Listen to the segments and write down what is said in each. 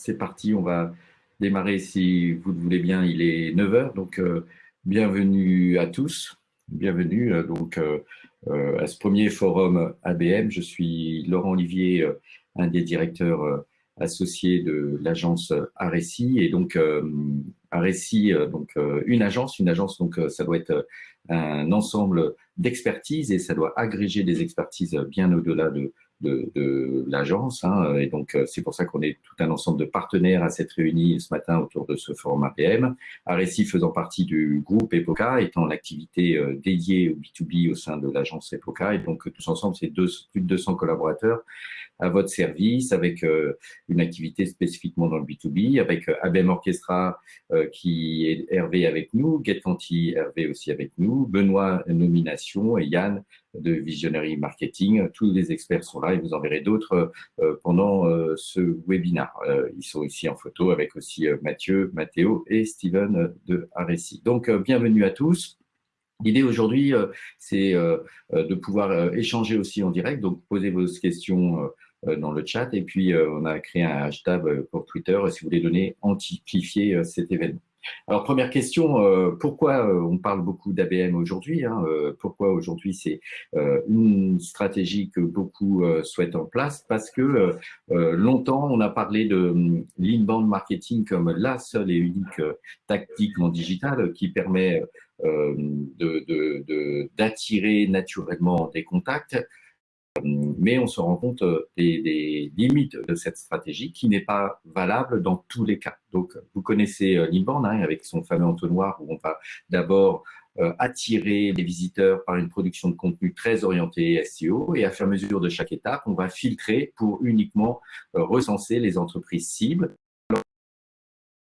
c'est parti, on va démarrer si vous le voulez bien, il est 9h, donc euh, bienvenue à tous, bienvenue euh, donc euh, à ce premier forum ABM. Je suis Laurent Olivier, un des directeurs associés de l'agence Aréci et donc Aréci, donc une agence, une agence donc ça doit être un ensemble d'expertise et ça doit agréger des expertises bien au-delà de de, l'agence. Hein, et donc, euh, c'est pour ça qu'on est tout un ensemble de partenaires à s'être réunis ce matin autour de ce forum APM. Aréci faisant partie du groupe EPOCA, étant l'activité euh, dédiée au B2B au sein de l'agence EPOCA. Et donc, tous ensemble, c'est plus de 200 collaborateurs à votre service avec euh, une activité spécifiquement dans le B2B, avec ABM Orchestra qui est Hervé avec nous, Get Hervé aussi avec nous, Benoît Nomination et Yann de Visionary Marketing. Tous les experts sont là et vous en verrez d'autres euh, pendant euh, ce webinaire. Euh, ils sont ici en photo avec aussi Mathieu, Mathéo et Steven de Aréci. Donc, bienvenue à tous. L'idée aujourd'hui, c'est de pouvoir échanger aussi en direct, donc posez vos questions dans le chat. Et puis on a créé un hashtag pour Twitter si vous voulez donner, amplifier cet événement. Alors, première question, euh, pourquoi euh, on parle beaucoup d'ABM aujourd'hui hein, euh, Pourquoi aujourd'hui c'est une stratégie que beaucoup souhaitent en place? Parce que longtemps, on a parlé de l'inbound marketing comme la seule et unique tactique en digital qui permet d'attirer naturellement des contacts mais on se rend compte euh, des, limites de cette stratégie qui n'est pas valable dans tous les cas. Donc, vous connaissez euh, l'inbound hein, avec son fameux entonnoir où on va d'abord euh, attirer les visiteurs par une production de contenu très orientée SEO et à à mesure de chaque étape, on va filtrer pour uniquement recenser les entreprises cibles.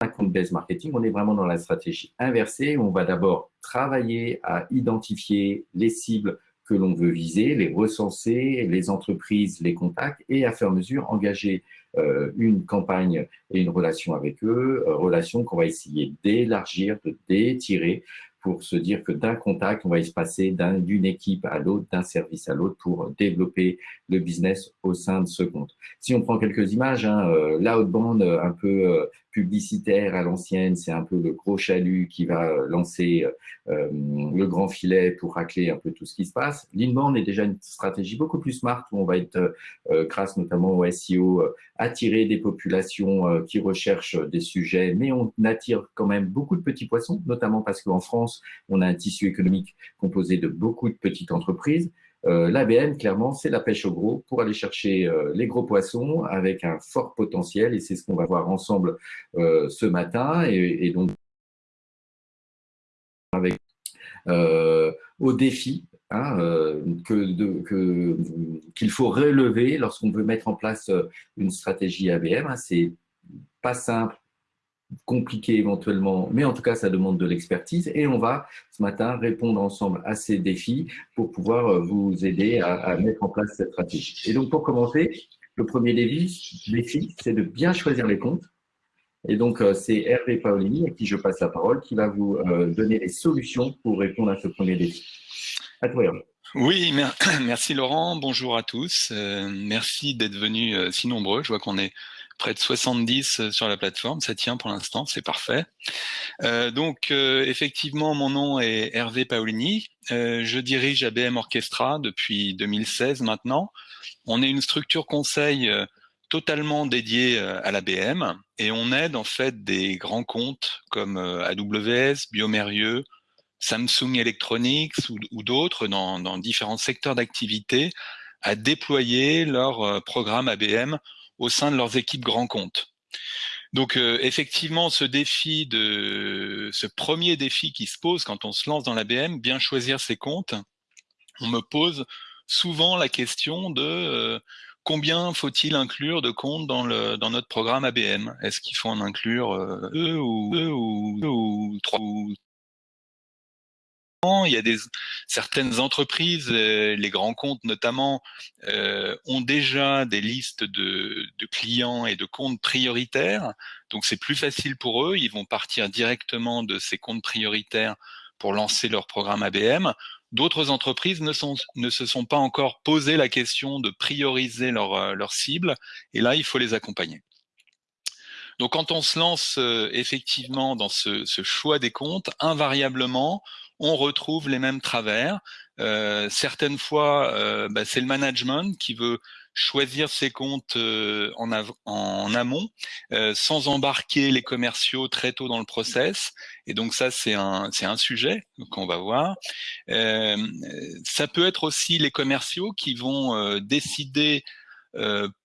Un compte base marketing, on est vraiment dans la stratégie inversée où on va d'abord travailler à identifier les cibles que l'on veut viser, les recenser, les entreprises, les contacts et à faire mesure engager euh, une campagne et une relation avec eux, euh, relation qu'on va essayer d'élargir, de d'étirer pour se dire que d'un contact, on va y se passer d'une équipe à l'autre, d'un service à l'autre pour développer le business au sein de ce compte. Si on prend quelques images, hein, euh, l'outbound un peu publicitaire à l'ancienne, c'est un peu le gros chalut qui va euh, lancer euh, le grand filet pour racler un peu tout ce qui se passe. L'inbound est déjà une stratégie beaucoup plus smart où on va être, euh, grâce notamment au SEO, attirer des populations qui recherchent des sujets, mais on attire quand même beaucoup de petits poissons, notamment parce qu'en France, on a un tissu économique composé de beaucoup de petites entreprises. Euh, L'ABN, clairement, c'est la pêche au gros pour aller chercher euh, les gros poissons avec un fort potentiel et c'est ce qu'on va voir ensemble euh, ce matin et, donc avec au défi hein, qu'il faut relever lorsqu'on veut mettre en place une stratégie ABM. Hein, c'est pas simple compliqué éventuellement, mais en tout cas, ça demande de l'expertise. Et on va, ce matin, répondre ensemble à ces défis pour pouvoir euh, vous aider à, mettre en place cette stratégie. Et donc, pour commencer, le premier défi, c'est de bien choisir les comptes. Et donc, euh, c'est Hervé Paolini, à qui je passe la parole, qui va vous euh, donner les solutions pour répondre à ce premier défi. À toi, Hervé. Oui, merci Laurent. Bonjour à tous. merci d'être venus si nombreux. Je vois qu'on est près de 70 euh, sur la plateforme. Ça tient pour l'instant, c'est parfait. Euh, donc, euh, effectivement, mon nom est Hervé Paolini. je dirige ABM Orchestra depuis 2016 maintenant. On est une structure conseil totalement dédiée à l'ABM et on aide en fait des grands comptes comme AWS, Biomérieux, Samsung Electronics ou, d'autres dans, dans, différents secteurs d'activité à déployer leur programme ABM au sein de leurs équipes grands comptes. Donc euh, effectivement, ce défi ce premier défi qui se pose quand on se lance dans l'ABM, bien choisir ses comptes, on me pose souvent la question de euh, combien faut-il inclure de comptes dans, notre programme ABM Est-ce qu'il faut en inclure euh, ou deux ou, trois il y a des, certaines entreprises, euh, les grands comptes notamment, euh, ont déjà des listes de, de, clients et de comptes prioritaires. Donc c'est plus facile pour eux. Ils vont partir directement de ces comptes prioritaires pour lancer leur programme ABM. D'autres entreprises ne, sont, ne se sont pas encore posé la question de prioriser leur, euh, leur cible. Et là, il faut les accompagner. Donc quand on se lance effectivement dans ce, choix des comptes, invariablement, on retrouve les mêmes travers. certaines fois, bah, c'est le management qui veut choisir ses comptes euh, en, en, amont, euh, sans embarquer les commerciaux très tôt dans le process. Et donc ça, c'est un, un sujet qu'on va voir. Euh, ça peut être aussi les commerciaux qui vont décider euh,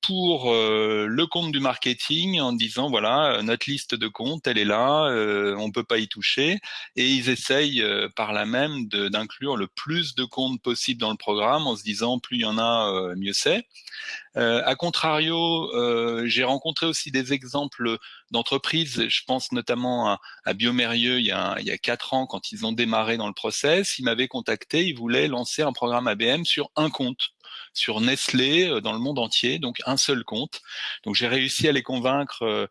pour euh, le compte du marketing en disant voilà notre liste de comptes elle est là euh, on peut pas y toucher. Et ils essayent par là même d'inclure le plus de comptes possible dans le programme en se disant plus il y en a mieux c'est. Euh, a contrario, euh, j'ai rencontré aussi des exemples d'entreprises, je pense notamment à, à Biomérieux il y a quatre ans quand ils ont démarré dans le process, ils m'avaient contacté, ils voulaient lancer un programme ABM sur un compte sur Nestlé euh, dans le monde entier, donc un seul compte. Donc j'ai réussi à les convaincre euh,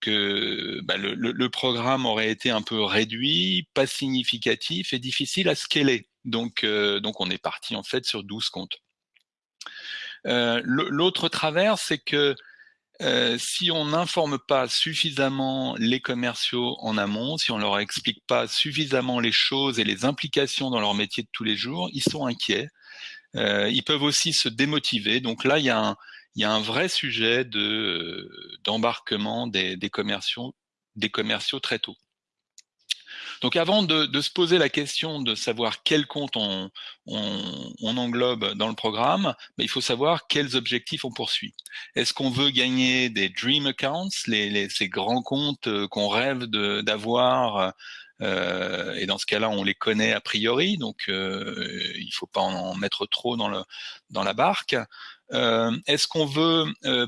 que bah, le, programme aurait été un peu réduit, pas significatif et difficile à scaler. Donc, euh, donc on est parti en fait sur 12 comptes. L'autre travers, c'est que si on n'informe pas suffisamment les commerciaux en amont, si on leur explique pas suffisamment les choses et les implications dans leur métier de tous les jours, ils sont inquiets. Euh, ils peuvent aussi se démotiver. Donc là, il y a un, vrai sujet de d'embarquement des, commerciaux, très tôt. Donc avant de, se poser la question de savoir quel compte on, englobe dans le programme, ben, il faut savoir quels objectifs on poursuit. Est-ce qu'on veut gagner des dream accounts, ces grands comptes euh, qu'on rêve d'avoir euh, et dans ce cas-là, on les connaît a priori, donc euh, il ne faut pas en mettre trop dans, la barque. Est-ce qu'on veut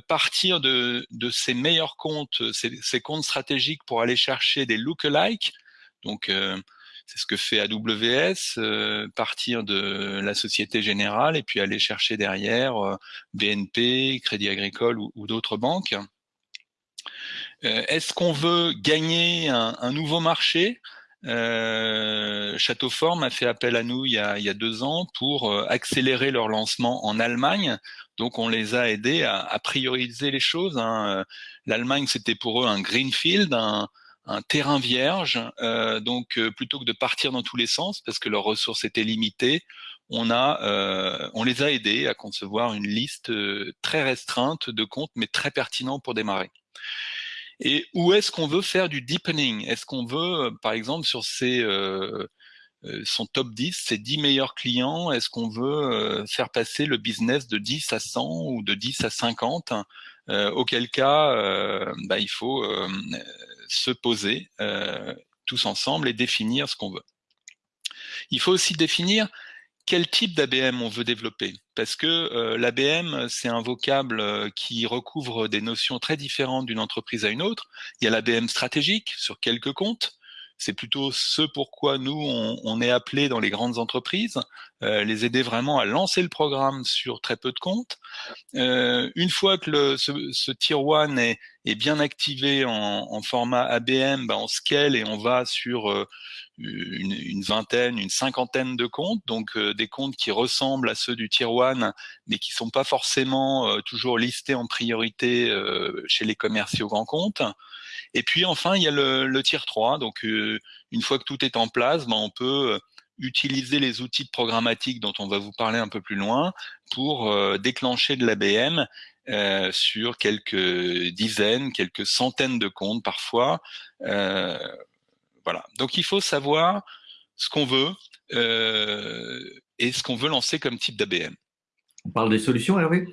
partir de, ces meilleurs comptes, ces, comptes stratégiques pour aller chercher des look-alike donc, euh, c'est ce que fait AWS, euh, partir de la Société Générale et puis aller chercher derrière euh, BNP, Crédit Agricole ou, d'autres banques. Est-ce qu'on veut gagner un, nouveau marché? Euh, Château Forme a fait appel à nous il y a, deux ans pour accélérer leur lancement en Allemagne. Donc on les a aidés à, prioriser les choses. Hein. L'Allemagne, c'était pour eux un greenfield, un, un terrain vierge. Euh, donc, euh, plutôt que de partir dans tous les sens, parce que leurs ressources étaient limitées, on a, euh, on les a aidés à concevoir une liste très restreinte de comptes, mais très pertinents pour démarrer. Et où est-ce qu'on veut faire du deepening? Est-ce qu'on veut, par exemple, sur ces son top 10, ses 10 meilleurs clients, est-ce qu'on veut faire passer le business de 10 à 100 ou de 10 à 50 Auquel cas, bah, il faut se poser euh, tous ensemble et définir ce qu'on veut. Il faut aussi définir quel type d'ABM on veut développer, parce que euh, l'ABM, c'est un vocable euh, qui recouvre des notions très différentes d'une entreprise à une autre. Il y a l'ABM stratégique sur quelques comptes, c'est plutôt ce pourquoi nous, on, est appelé dans les grandes entreprises, euh, les aider vraiment à lancer le programme sur très peu de comptes. Euh, une fois que le, ce, Tier 1 est, bien activé en, format ABM, ben on scale et on va sur euh, une, vingtaine, une cinquantaine de comptes, donc des comptes qui ressemblent à ceux du Tier 1, mais qui sont pas forcément toujours listés en priorité chez les commerciaux grands comptes. Et puis enfin, il y a le, le tier 3. Donc euh, une fois que tout est en place, ben, on peut euh, utiliser les outils de programmatique dont on va vous parler un peu plus loin pour euh, déclencher de l'ABM sur quelques dizaines, quelques centaines de comptes parfois. Voilà. Donc il faut savoir ce qu'on veut et ce qu'on veut lancer comme type d'ABM. On parle des solutions, Hervé?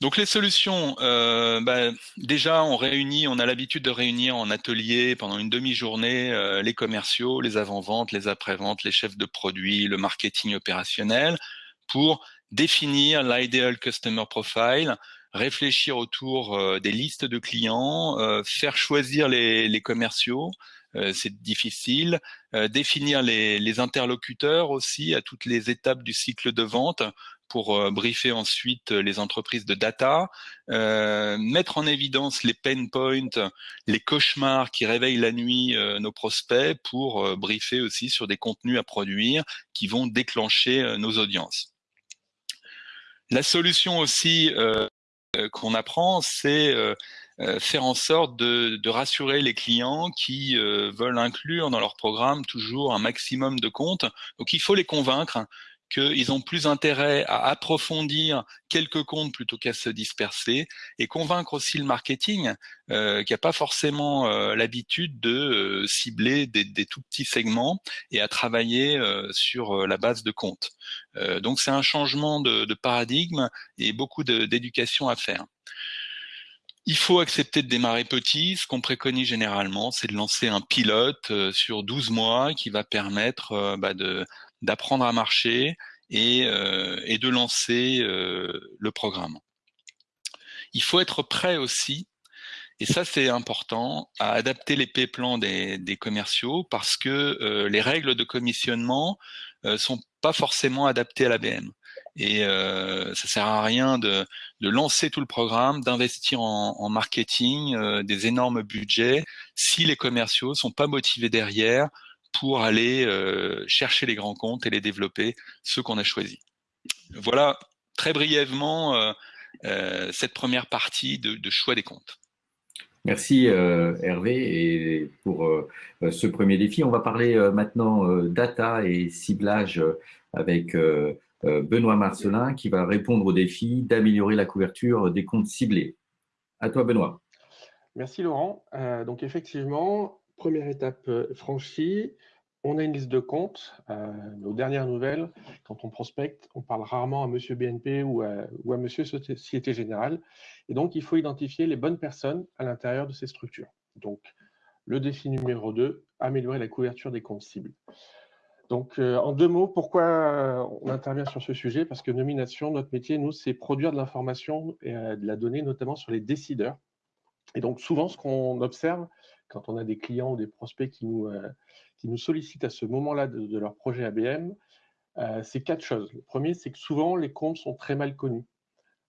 Donc les solutions, euh, bah, déjà on réunit, on a l'habitude de réunir en atelier pendant une demi-journée euh, les commerciaux, les avant-ventes, les après-ventes, les chefs de produits, le marketing opérationnel pour définir l'ideal customer profile, réfléchir autour euh, des listes de clients, faire choisir les, commerciaux, c'est difficile, définir les, interlocuteurs aussi à toutes les étapes du cycle de vente pour euh, briefer ensuite euh, les entreprises de data, euh, mettre en évidence les pain points, les cauchemars qui réveillent la nuit nos prospects pour briefer aussi sur des contenus à produire qui vont déclencher nos audiences. La solution aussi qu'on apprend, c'est faire en sorte de, rassurer les clients qui veulent inclure dans leur programme toujours un maximum de comptes. Donc il faut les convaincre qu'ils ont plus intérêt à approfondir quelques comptes plutôt qu'à se disperser et convaincre aussi le marketing euh, qui n'a pas forcément euh, l'habitude de euh, cibler des, tout petits segments et à travailler sur la base de comptes. donc c'est un changement de, de, paradigme et beaucoup d'éducation à faire. Il faut accepter de démarrer petit. Ce qu'on préconise généralement, c'est de lancer un pilote sur 12 mois qui va permettre bah, de d'apprendre à marcher et, euh, et de lancer euh, le programme. Il faut être prêt aussi, et ça c'est important, à adapter les P-plans des, des, commerciaux parce que euh, les règles de commissionnement euh, sont pas forcément adaptées à l'ABM. Et euh, ça sert à rien de, de lancer tout le programme, d'investir en, en, marketing, euh, des énormes budgets, si les commerciaux sont pas motivés derrière pour aller euh, chercher les grands comptes et les développer, ceux qu'on a choisis. Voilà très brièvement euh, euh, cette première partie de, de, choix des comptes. Merci Hervé et pour ce premier défi. On va parler maintenant data et ciblage avec Benoît Marcelin qui va répondre au défi d'améliorer la couverture des comptes ciblés. À toi Benoît. Merci Laurent. donc effectivement, première étape euh, franchie, on a une liste de comptes. Euh, aux dernières nouvelles, quand on prospecte, on parle rarement à Monsieur BNP ou à, ou Monsieur Société Générale. Et donc, il faut identifier les bonnes personnes à l'intérieur de ces structures. Donc, le défi numéro 2, améliorer la couverture des comptes cibles. Donc, euh, en deux mots, pourquoi on intervient sur ce sujet? Parce que nomination, notre métier, nous, c'est produire de l'information et de la donnée, notamment sur les décideurs. Et donc, souvent, ce qu'on observe, quand on a des clients ou des prospects qui nous, euh, qui nous sollicitent à ce moment-là de, leur projet ABM, euh, c'est quatre choses. Le premier, c'est que souvent, les comptes sont très mal connus.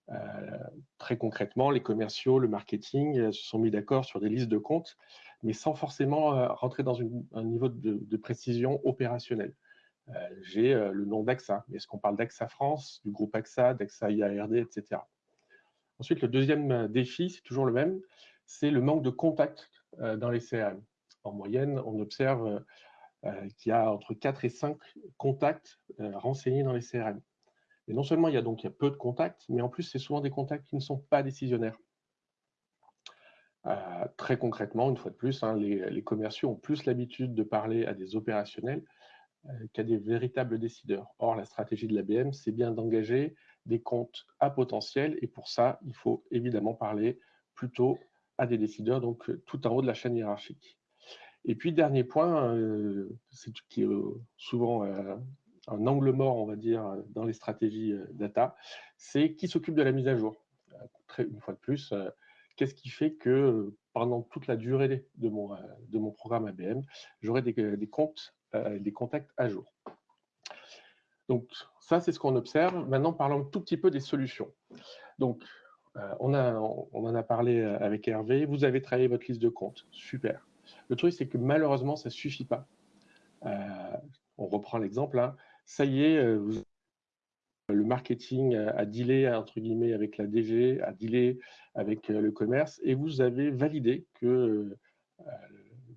Euh, très concrètement, les commerciaux, le marketing se sont mis d'accord sur des listes de comptes, mais sans forcément rentrer dans un niveau de, précision opérationnelle. J'ai le nom d'AXA. Est-ce qu'on parle d'AXA France, du groupe AXA, d'AXA IARD, etc. Ensuite, le deuxième défi, c'est toujours le même, c'est le manque de contact dans les CRM. En moyenne, on observe euh, euh, qu'il y a entre 4 et 5 contacts renseignés dans les CRM. Et non seulement il y a donc peu de contacts, mais en plus, c'est souvent des contacts qui ne sont pas décisionnaires. très concrètement, une fois de plus, hein, les, commerciaux ont plus l'habitude de parler à des opérationnels qu'à des véritables décideurs. Or, la stratégie de l'ABM, c'est bien d'engager des comptes à potentiel, et pour ça, il faut évidemment parler plutôt à des décideurs, donc euh, tout en haut de la chaîne hiérarchique. Et puis, dernier point, euh, c'est qui est euh, souvent un angle mort, on va dire, dans les stratégies data, c'est qui s'occupe de la mise à jour. une fois de plus, qu'est-ce qui fait que pendant toute la durée de mon, de mon programme ABM, j'aurai des, des, comptes, des contacts à jour. Donc, ça, c'est ce qu'on observe. Maintenant, parlons un tout petit peu des solutions. Donc, euh, on, en a parlé euh, avec Hervé, vous avez travaillé votre liste de comptes, super. Le truc, c'est que malheureusement, ça ne suffit pas. Euh, on reprend l'exemple, hein. ça y est, le marketing a dealé entre guillemets avec la DG, a dealé avec le commerce, et vous avez validé que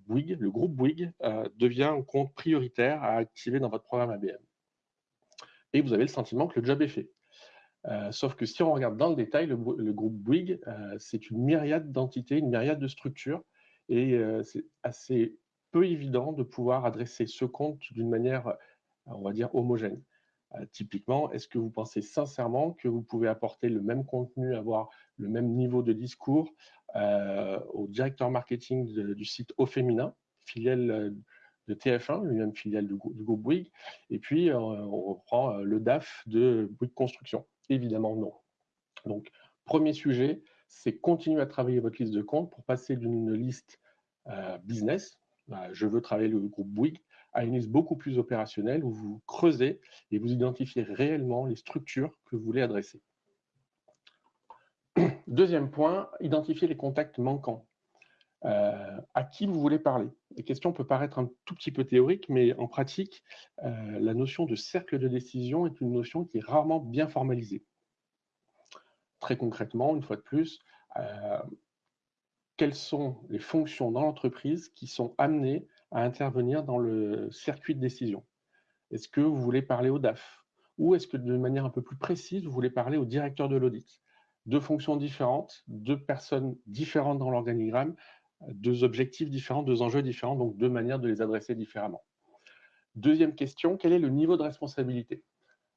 Bouygues, le groupe Bouygues devient un compte prioritaire à activer dans votre programme ABM. Et vous avez le sentiment que le job est fait. Euh, sauf que si on regarde dans le détail, le, groupe Bouygues, euh, c'est une myriade d'entités, une myriade de structures, et euh, c'est assez peu évident de pouvoir adresser ce compte d'une manière, on va dire, homogène. typiquement, est-ce que vous pensez sincèrement que vous pouvez apporter le même contenu, avoir le même niveau de discours au directeur marketing du site Au Féminin, filiale de TF1, lui-même filiale du, du, groupe Bouygues, et puis on reprend le DAF de Bouygues Construction Évidemment, non. Donc, premier sujet, c'est continuer à travailler votre liste de comptes pour passer d'une liste euh, business, bah, je veux travailler le groupe Bouygues, à une liste beaucoup plus opérationnelle où vous creusez et vous identifiez réellement les structures que vous voulez adresser. Deuxième point, identifier les contacts manquants. Euh, à qui vous voulez parler La question peut paraître un tout petit peu théorique, mais en pratique, euh, la notion de cercle de décision est une notion qui est rarement bien formalisée. Très concrètement, une fois de plus, euh, quelles sont les fonctions dans l'entreprise qui sont amenées à intervenir dans le circuit de décision? Est-ce que vous voulez parler au DAF? Ou est-ce que de manière un peu plus précise, vous voulez parler au directeur de l'audit? Deux fonctions différentes, deux personnes différentes dans l'organigramme, deux objectifs différents, deux enjeux différents, donc deux manières de les adresser différemment. Deuxième question, quel est le niveau de responsabilité?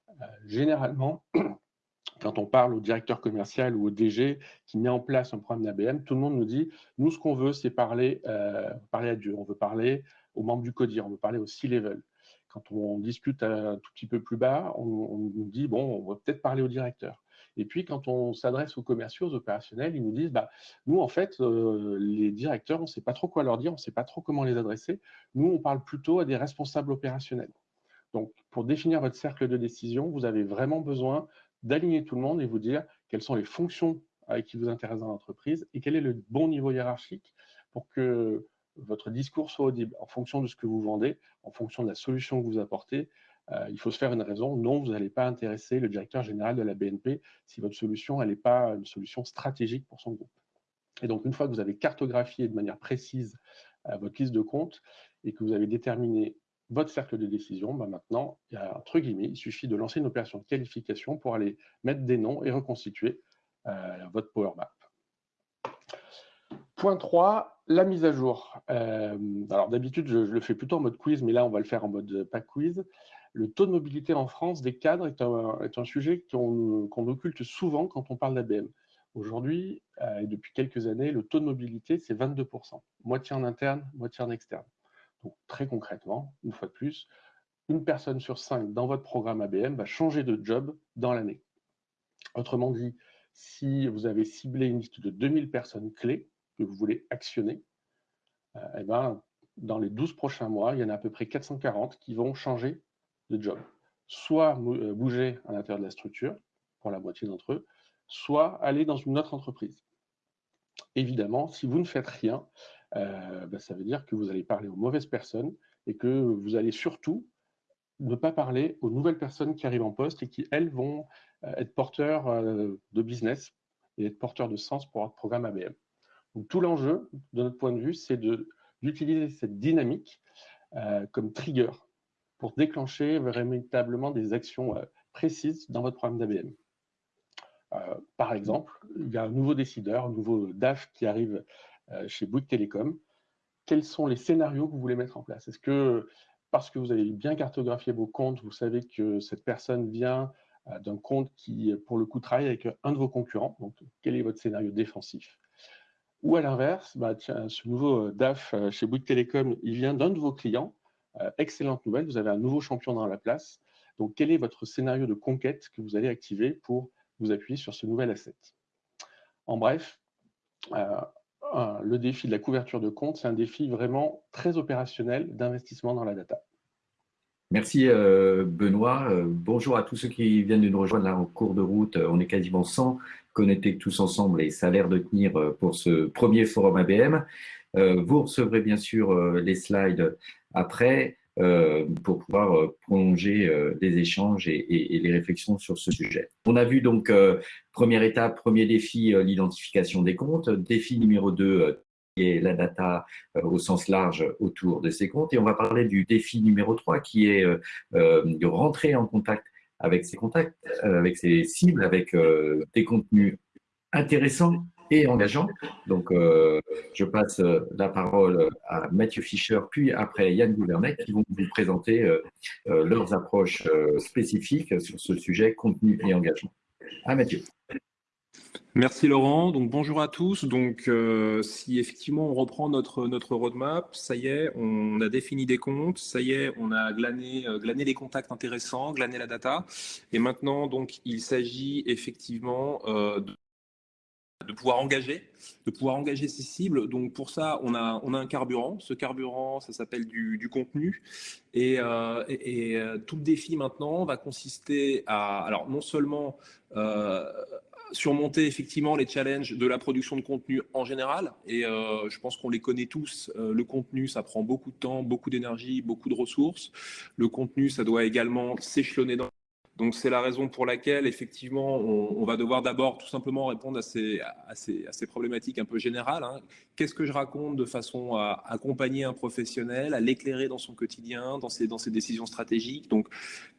Euh, Généralement, quand on parle au directeur commercial ou au DG qui met en place un programme d'ABM, tout le monde nous dit, nous, ce qu'on veut, c'est parler, euh, parler à Dieu. On veut parler aux membres du CODIR, on veut parler au C-level. Quand on discute un tout petit peu plus bas, on, nous dit, bon, on va peut-être parler au directeur. Et puis, quand on s'adresse aux commerciaux, aux opérationnels, ils nous disent, bah, nous, en fait, euh, les directeurs, on ne sait pas trop quoi leur dire, on ne sait pas trop comment les adresser. Nous, on parle plutôt à des responsables opérationnels. Donc, pour définir votre cercle de décision, vous avez vraiment besoin d'aligner tout le monde et vous dire quelles sont les fonctions qui vous intéressez dans l'entreprise et quel est le bon niveau hiérarchique pour que votre discours soit audible en fonction de ce que vous vendez, en fonction de la solution que vous apportez. Euh, il faut se faire une raison. Non, vous n'allez pas intéresser le directeur général de la BNP si votre solution n'est pas une solution stratégique pour son groupe. Et donc, une fois que vous avez cartographié de manière précise euh, votre liste de comptes et que vous avez déterminé votre cercle de décision, bah, maintenant, entre guillemets, il suffit de lancer une opération de qualification pour aller mettre des noms et reconstituer euh, votre Power Map. Point 3, la mise à jour. Alors d'habitude, je, le fais plutôt en mode quiz, mais là, on va le faire en mode pas quiz. Le taux de mobilité en France des cadres est un, sujet qu'on occulte souvent quand on parle d'ABM. Aujourd'hui, et depuis quelques années, le taux de mobilité, c'est 22%, moitié en interne, moitié en externe très concrètement, une fois de plus, une personne sur cinq dans votre programme ABM va changer de job dans l'année. Autrement dit, si vous avez ciblé une liste de 2000 personnes clés que vous voulez actionner, euh, eh ben, dans les 12 prochains mois, il y en a à peu près 440 qui vont changer de job. Soit euh, bouger à l'intérieur de la structure, pour la moitié d'entre eux, soit aller dans une autre entreprise. Évidemment, si vous ne faites rien, euh, ben, ça veut dire que vous allez parler aux mauvaises personnes et que vous allez surtout ne pas parler aux nouvelles personnes qui arrivent en poste et qui, elles, vont euh, être porteurs de business et être porteurs de sens pour votre programme ABM. Donc, tout l'enjeu, de notre point de vue, c'est d'utiliser cette dynamique comme trigger pour déclencher véritablement des actions précises dans votre programme d'ABM. par exemple, il y a un nouveau décideur, un nouveau DAF qui arrive euh, chez Bouygues Télécom. Quels sont les scénarios que vous voulez mettre en place? Est-ce que parce que vous avez bien cartographié vos comptes, vous savez que cette personne vient euh, d'un compte qui, pour le coup, travaille avec un de vos concurrents. Donc, quel est votre scénario défensif? Ou à l'inverse, bah, ce nouveau euh, DAF chez Bouygues Télécom, il vient d'un de vos clients. Excellente nouvelle, vous avez un nouveau champion dans la place. Donc, quel est votre scénario de conquête que vous allez activer pour vous appuyer sur ce nouvel asset? En bref, le défi de la couverture de compte, c'est un défi vraiment très opérationnel d'investissement dans la data. Merci euh, Benoît. Euh, bonjour à tous ceux qui viennent de nous rejoindre là en cours de route. On est quasiment 100 connectés tous ensemble et ça a l'air de tenir euh, pour ce premier forum ABM. Vous recevrez bien sûr les slides après. Euh, pour pouvoir euh, prolonger euh, les échanges et, les réflexions sur ce sujet. On a vu donc, première étape, premier défi, l'identification des comptes. Défi numéro 2, qui est la data au sens large autour de ces comptes. Et on va parler du défi numéro 3, qui est de rentrer en contact avec ces contacts, avec ces cibles, avec des contenus intéressants et engageant. Donc, euh, je passe euh, la parole à Mathieu Fischer, puis après Yann Gouvernet, qui vont vous présenter euh, leurs approches spécifiques sur ce sujet contenu et engagement. À Mathieu. Merci Laurent. Donc bonjour à tous. Donc si effectivement on reprend notre notre roadmap, ça y est, on a défini des comptes, ça y est, on a glané glané des contacts intéressants, glané la data, et maintenant donc il s'agit effectivement de de pouvoir engager, de pouvoir engager ces cibles. Donc pour ça, on a, on a un carburant. Ce carburant, ça s'appelle du, contenu. Et, euh, euh, tout le défi maintenant va consister à, alors non seulement euh, surmonter effectivement les challenges de la production de contenu en général. Et je pense qu'on les connaît tous. le contenu, ça prend beaucoup de temps, beaucoup d'énergie, beaucoup de ressources. Le contenu, ça doit également s'échelonner dans Donc c'est la raison pour laquelle effectivement on, va devoir d'abord tout simplement répondre à ces, à ces, à ces problématiques un peu générales. Hein. Qu'est-ce que je raconte de façon à accompagner un professionnel, à l'éclairer dans son quotidien, dans ses, dans ses décisions stratégiques? Donc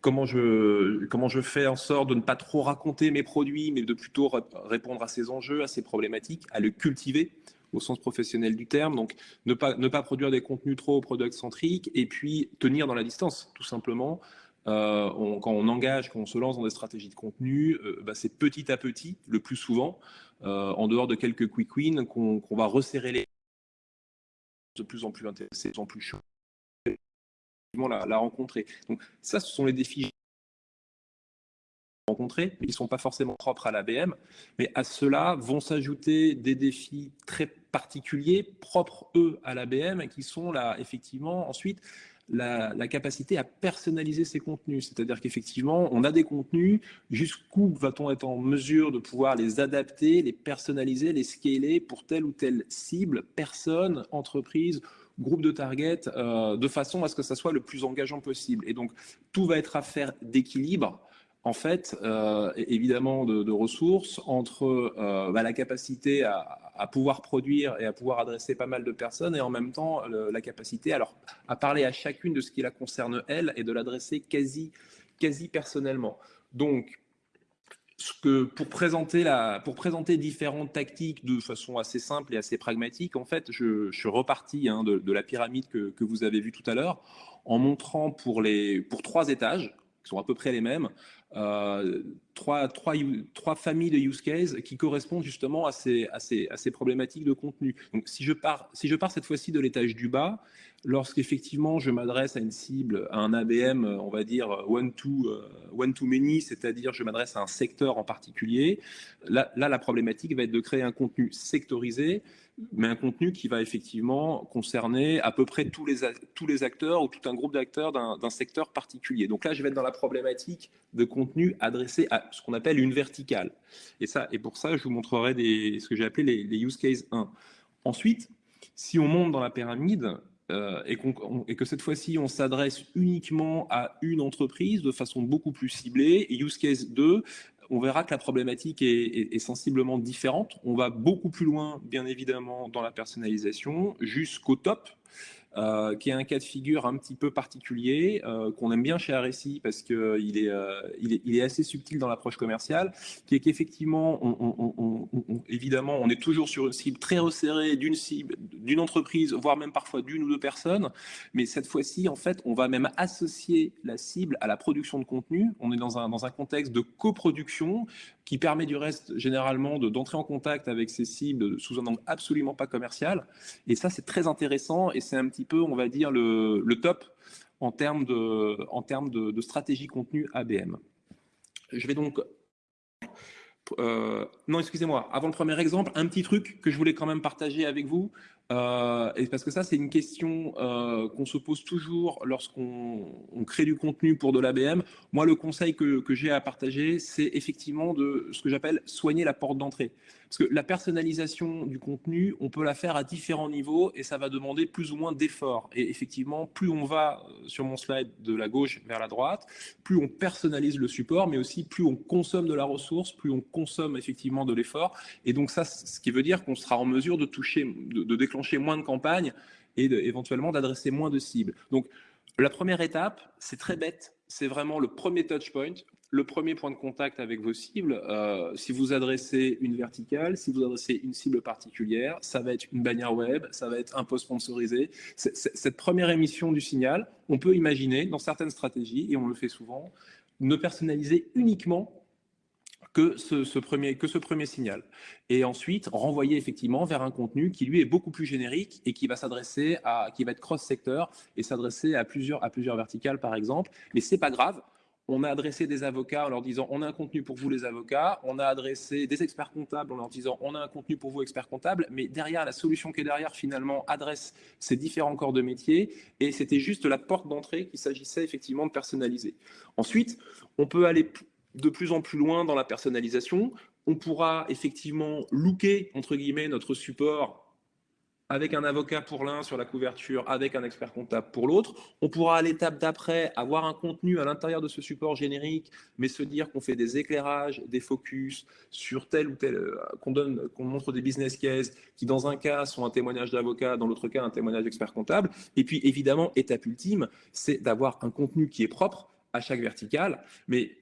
comment je, comment je fais en sorte de ne pas trop raconter mes produits, mais de plutôt répondre à ses enjeux, à ses problématiques, à le cultiver au sens professionnel du terme? Donc, ne pas, ne pas produire des contenus trop product-centriques et puis tenir dans la distance, tout simplement. Euh, quand on engage, quand on se lance dans des stratégies de contenu, euh, bah, c'est petit à petit, le plus souvent, euh, en dehors de quelques quick wins, qu'on va resserrer les de plus en plus intéressés, de plus en plus chaud, la, la rencontrer. Donc ça, ce sont les défis rencontrer, ils ne sont pas forcément propres à l'ABM, mais à cela vont s'ajouter des défis très particuliers, propres eux à l'ABM, qui sont là, effectivement, ensuite, la, capacité à personnaliser ces contenus. C'est-à-dire qu'effectivement, on a des contenus, jusqu'où va-t-on être en mesure de pouvoir les adapter, les personnaliser, les scaler pour telle ou telle cible, personne, entreprise, groupe de target, euh, de façon à ce que ça soit le plus engageant possible. Et donc, tout va être affaire d'équilibre en fait, euh, évidemment, de, ressources entre euh, bah, la capacité à, pouvoir produire et à pouvoir adresser pas mal de personnes et en même temps la capacité alors, à parler à chacune de ce qui la concerne elle et de l'adresser quasi, quasi personnellement. Donc, pour, présenter la, pour présenter différentes tactiques de façon assez simple et assez pragmatique, en fait, je, suis reparti hein, de, la pyramide que, que, vous avez vue tout à l'heure en montrant pour, les, pour trois étages, qui sont à peu près les mêmes, trois, trois, familles de use cases qui correspondent justement à ces, problématiques de contenu. Donc, si je pars, cette fois-ci de l'étage du bas, lorsqu'effectivement je m'adresse à une cible, à un ABM, on va dire one-to euh, one to many, c'est-à-dire je m'adresse à un secteur en particulier, là, la problématique va être de créer un contenu sectorisé mais un contenu qui va effectivement concerner à peu près tous les, tous les acteurs ou tout un groupe d'acteurs d'un secteur particulier. Donc là, je vais être dans la problématique de contenu adressé à ce qu'on appelle une verticale. Et, ça, et pour ça, je vous montrerai des, ce que j'ai appelé les, use case 1. Ensuite, si on monte dans la pyramide, euh, et, que cette fois-ci, on s'adresse uniquement à une entreprise de façon beaucoup plus ciblée. Use case 2, on verra que la problématique est, sensiblement différente. On va beaucoup plus loin, bien évidemment, dans la personnalisation, jusqu'au top, qui est un cas de figure un petit peu particulier, euh, qu'on aime bien chez RSI parce qu'il euh, est, il est, assez subtil dans l'approche commerciale, qui est qu'effectivement, évidemment, on est toujours sur une cible très resserrée d'une cible, d'une entreprise, voire même parfois d'une ou deux personnes, mais cette fois-ci, en fait, on va même associer la cible à la production de contenu. On est dans un, dans un contexte de coproduction qui permet du reste généralement d'entrer en contact avec ces cibles sous un angle absolument pas commercial. Et ça, c'est très intéressant et c'est un petit peu, on va dire, le, top en termes, de, en termes de, stratégie contenu ABM. Je vais donc... Euh, non, excusez-moi, avant le premier exemple, un petit truc que je voulais quand même partager avec vous. Euh, et parce que ça, c'est une question euh, qu'on se pose toujours lorsqu'on crée du contenu pour de l'ABM. Moi, le conseil que, j'ai à partager, c'est effectivement de ce que j'appelle soigner la porte d'entrée. Parce que la personnalisation du contenu, on peut la faire à différents niveaux et ça va demander plus ou moins d'efforts. Et effectivement, plus on va euh, sur mon slide de la gauche vers la droite, plus on personnalise le support, mais aussi plus on consomme de la ressource, plus on consomme effectivement de l'effort. Et donc ça, ce qui veut dire qu'on sera en mesure de toucher, de déclencher moins de campagnes et éventuellement d'adresser moins de cibles. Donc la première étape, c'est très bête, c'est vraiment le premier touch point, le premier point de contact avec vos cibles, euh, si vous adressez une verticale, si vous adressez une cible particulière, ça va être une bannière web, ça va être un post sponsorisé. cette première émission du signal, on peut imaginer dans certaines stratégies, et on le fait souvent, ne personnaliser uniquement que ce, premier, signal. Et ensuite, renvoyer effectivement vers un contenu qui, lui, est beaucoup plus générique et qui va s'adresser à, qui va être cross-secteur et s'adresser à plusieurs, à plusieurs verticales, par exemple. Mais c'est pas grave, on a adressé des avocats en leur disant on a un contenu pour vous les avocats, on a adressé des experts comptables en leur disant on a un contenu pour vous experts comptables, mais derrière la solution qui est derrière finalement adresse ces différents corps de métier et c'était juste la porte d'entrée qu'il s'agissait effectivement de personnaliser. Ensuite, on peut aller de plus en plus loin dans la personnalisation, on pourra effectivement looker entre guillemets notre support avec un avocat pour l'un sur la couverture, avec un expert comptable pour l'autre. On pourra à l'étape d'après avoir un contenu à l'intérieur de ce support générique, mais se dire qu'on fait des éclairages, des focus sur tel ou tel, euh, qu'on donne, qu'on montre des business cases qui dans un cas sont un témoignage d'avocat, dans l'autre cas un témoignage d'expert comptable. Et puis évidemment, étape ultime, c'est d'avoir un contenu qui est propre à chaque verticale. Mais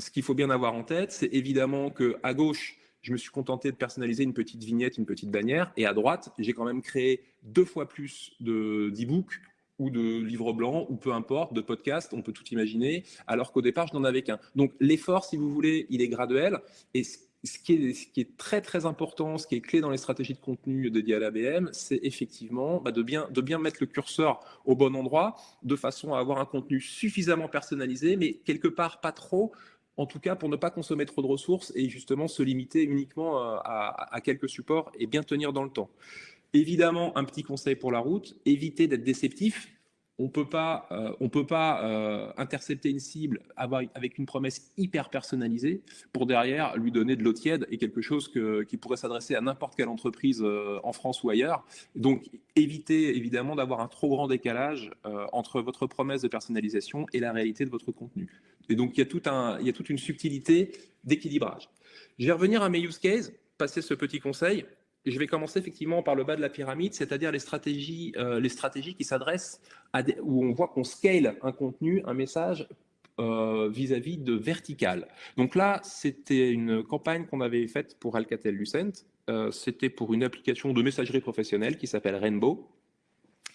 ce qu'il faut bien avoir en tête, c'est évidemment que à gauche, je me suis contenté de personnaliser une petite vignette, une petite bannière. Et à droite, j'ai quand même créé deux fois plus d'e-books ou de livres blancs, ou peu importe, de podcasts, on peut tout imaginer, alors qu'au départ, je n'en avais qu'un. Donc l'effort, si vous voulez, il est graduel. Et ce qui, est, très très important, ce qui est clé dans les stratégies de contenu dédiées à l'ABM, c'est effectivement bah, de, bien, de bien mettre le curseur au bon endroit, de façon à avoir un contenu suffisamment personnalisé, mais quelque part pas trop, en tout cas pour ne pas consommer trop de ressources et justement se limiter uniquement euh, à, quelques supports et bien tenir dans le temps. Évidemment, un petit conseil pour la route, éviter d'être déceptif. On peut pas, euh, on peut pas euh, intercepter une cible avec une promesse hyper personnalisée pour derrière lui donner de l'eau tiède et quelque chose qui pourrait s'adresser à n'importe quelle entreprise en France ou ailleurs. Donc, évitez évidemment d'avoir un trop grand décalage entre votre promesse de personnalisation et la réalité de votre contenu. Et donc, il y a, toute une subtilité d'équilibrage. Je vais revenir à mes use cases, passer ce petit conseil. Je vais commencer effectivement par le bas de la pyramide, c'est-à-dire les stratégies, euh, qui s'adressent où on voit qu'on scale un contenu, un message euh, vis-à-vis de vertical. Donc là, c'était une campagne qu'on avait faite pour Alcatel-Lucent. Euh, c'était pour une application de messagerie professionnelle qui s'appelle Rainbow.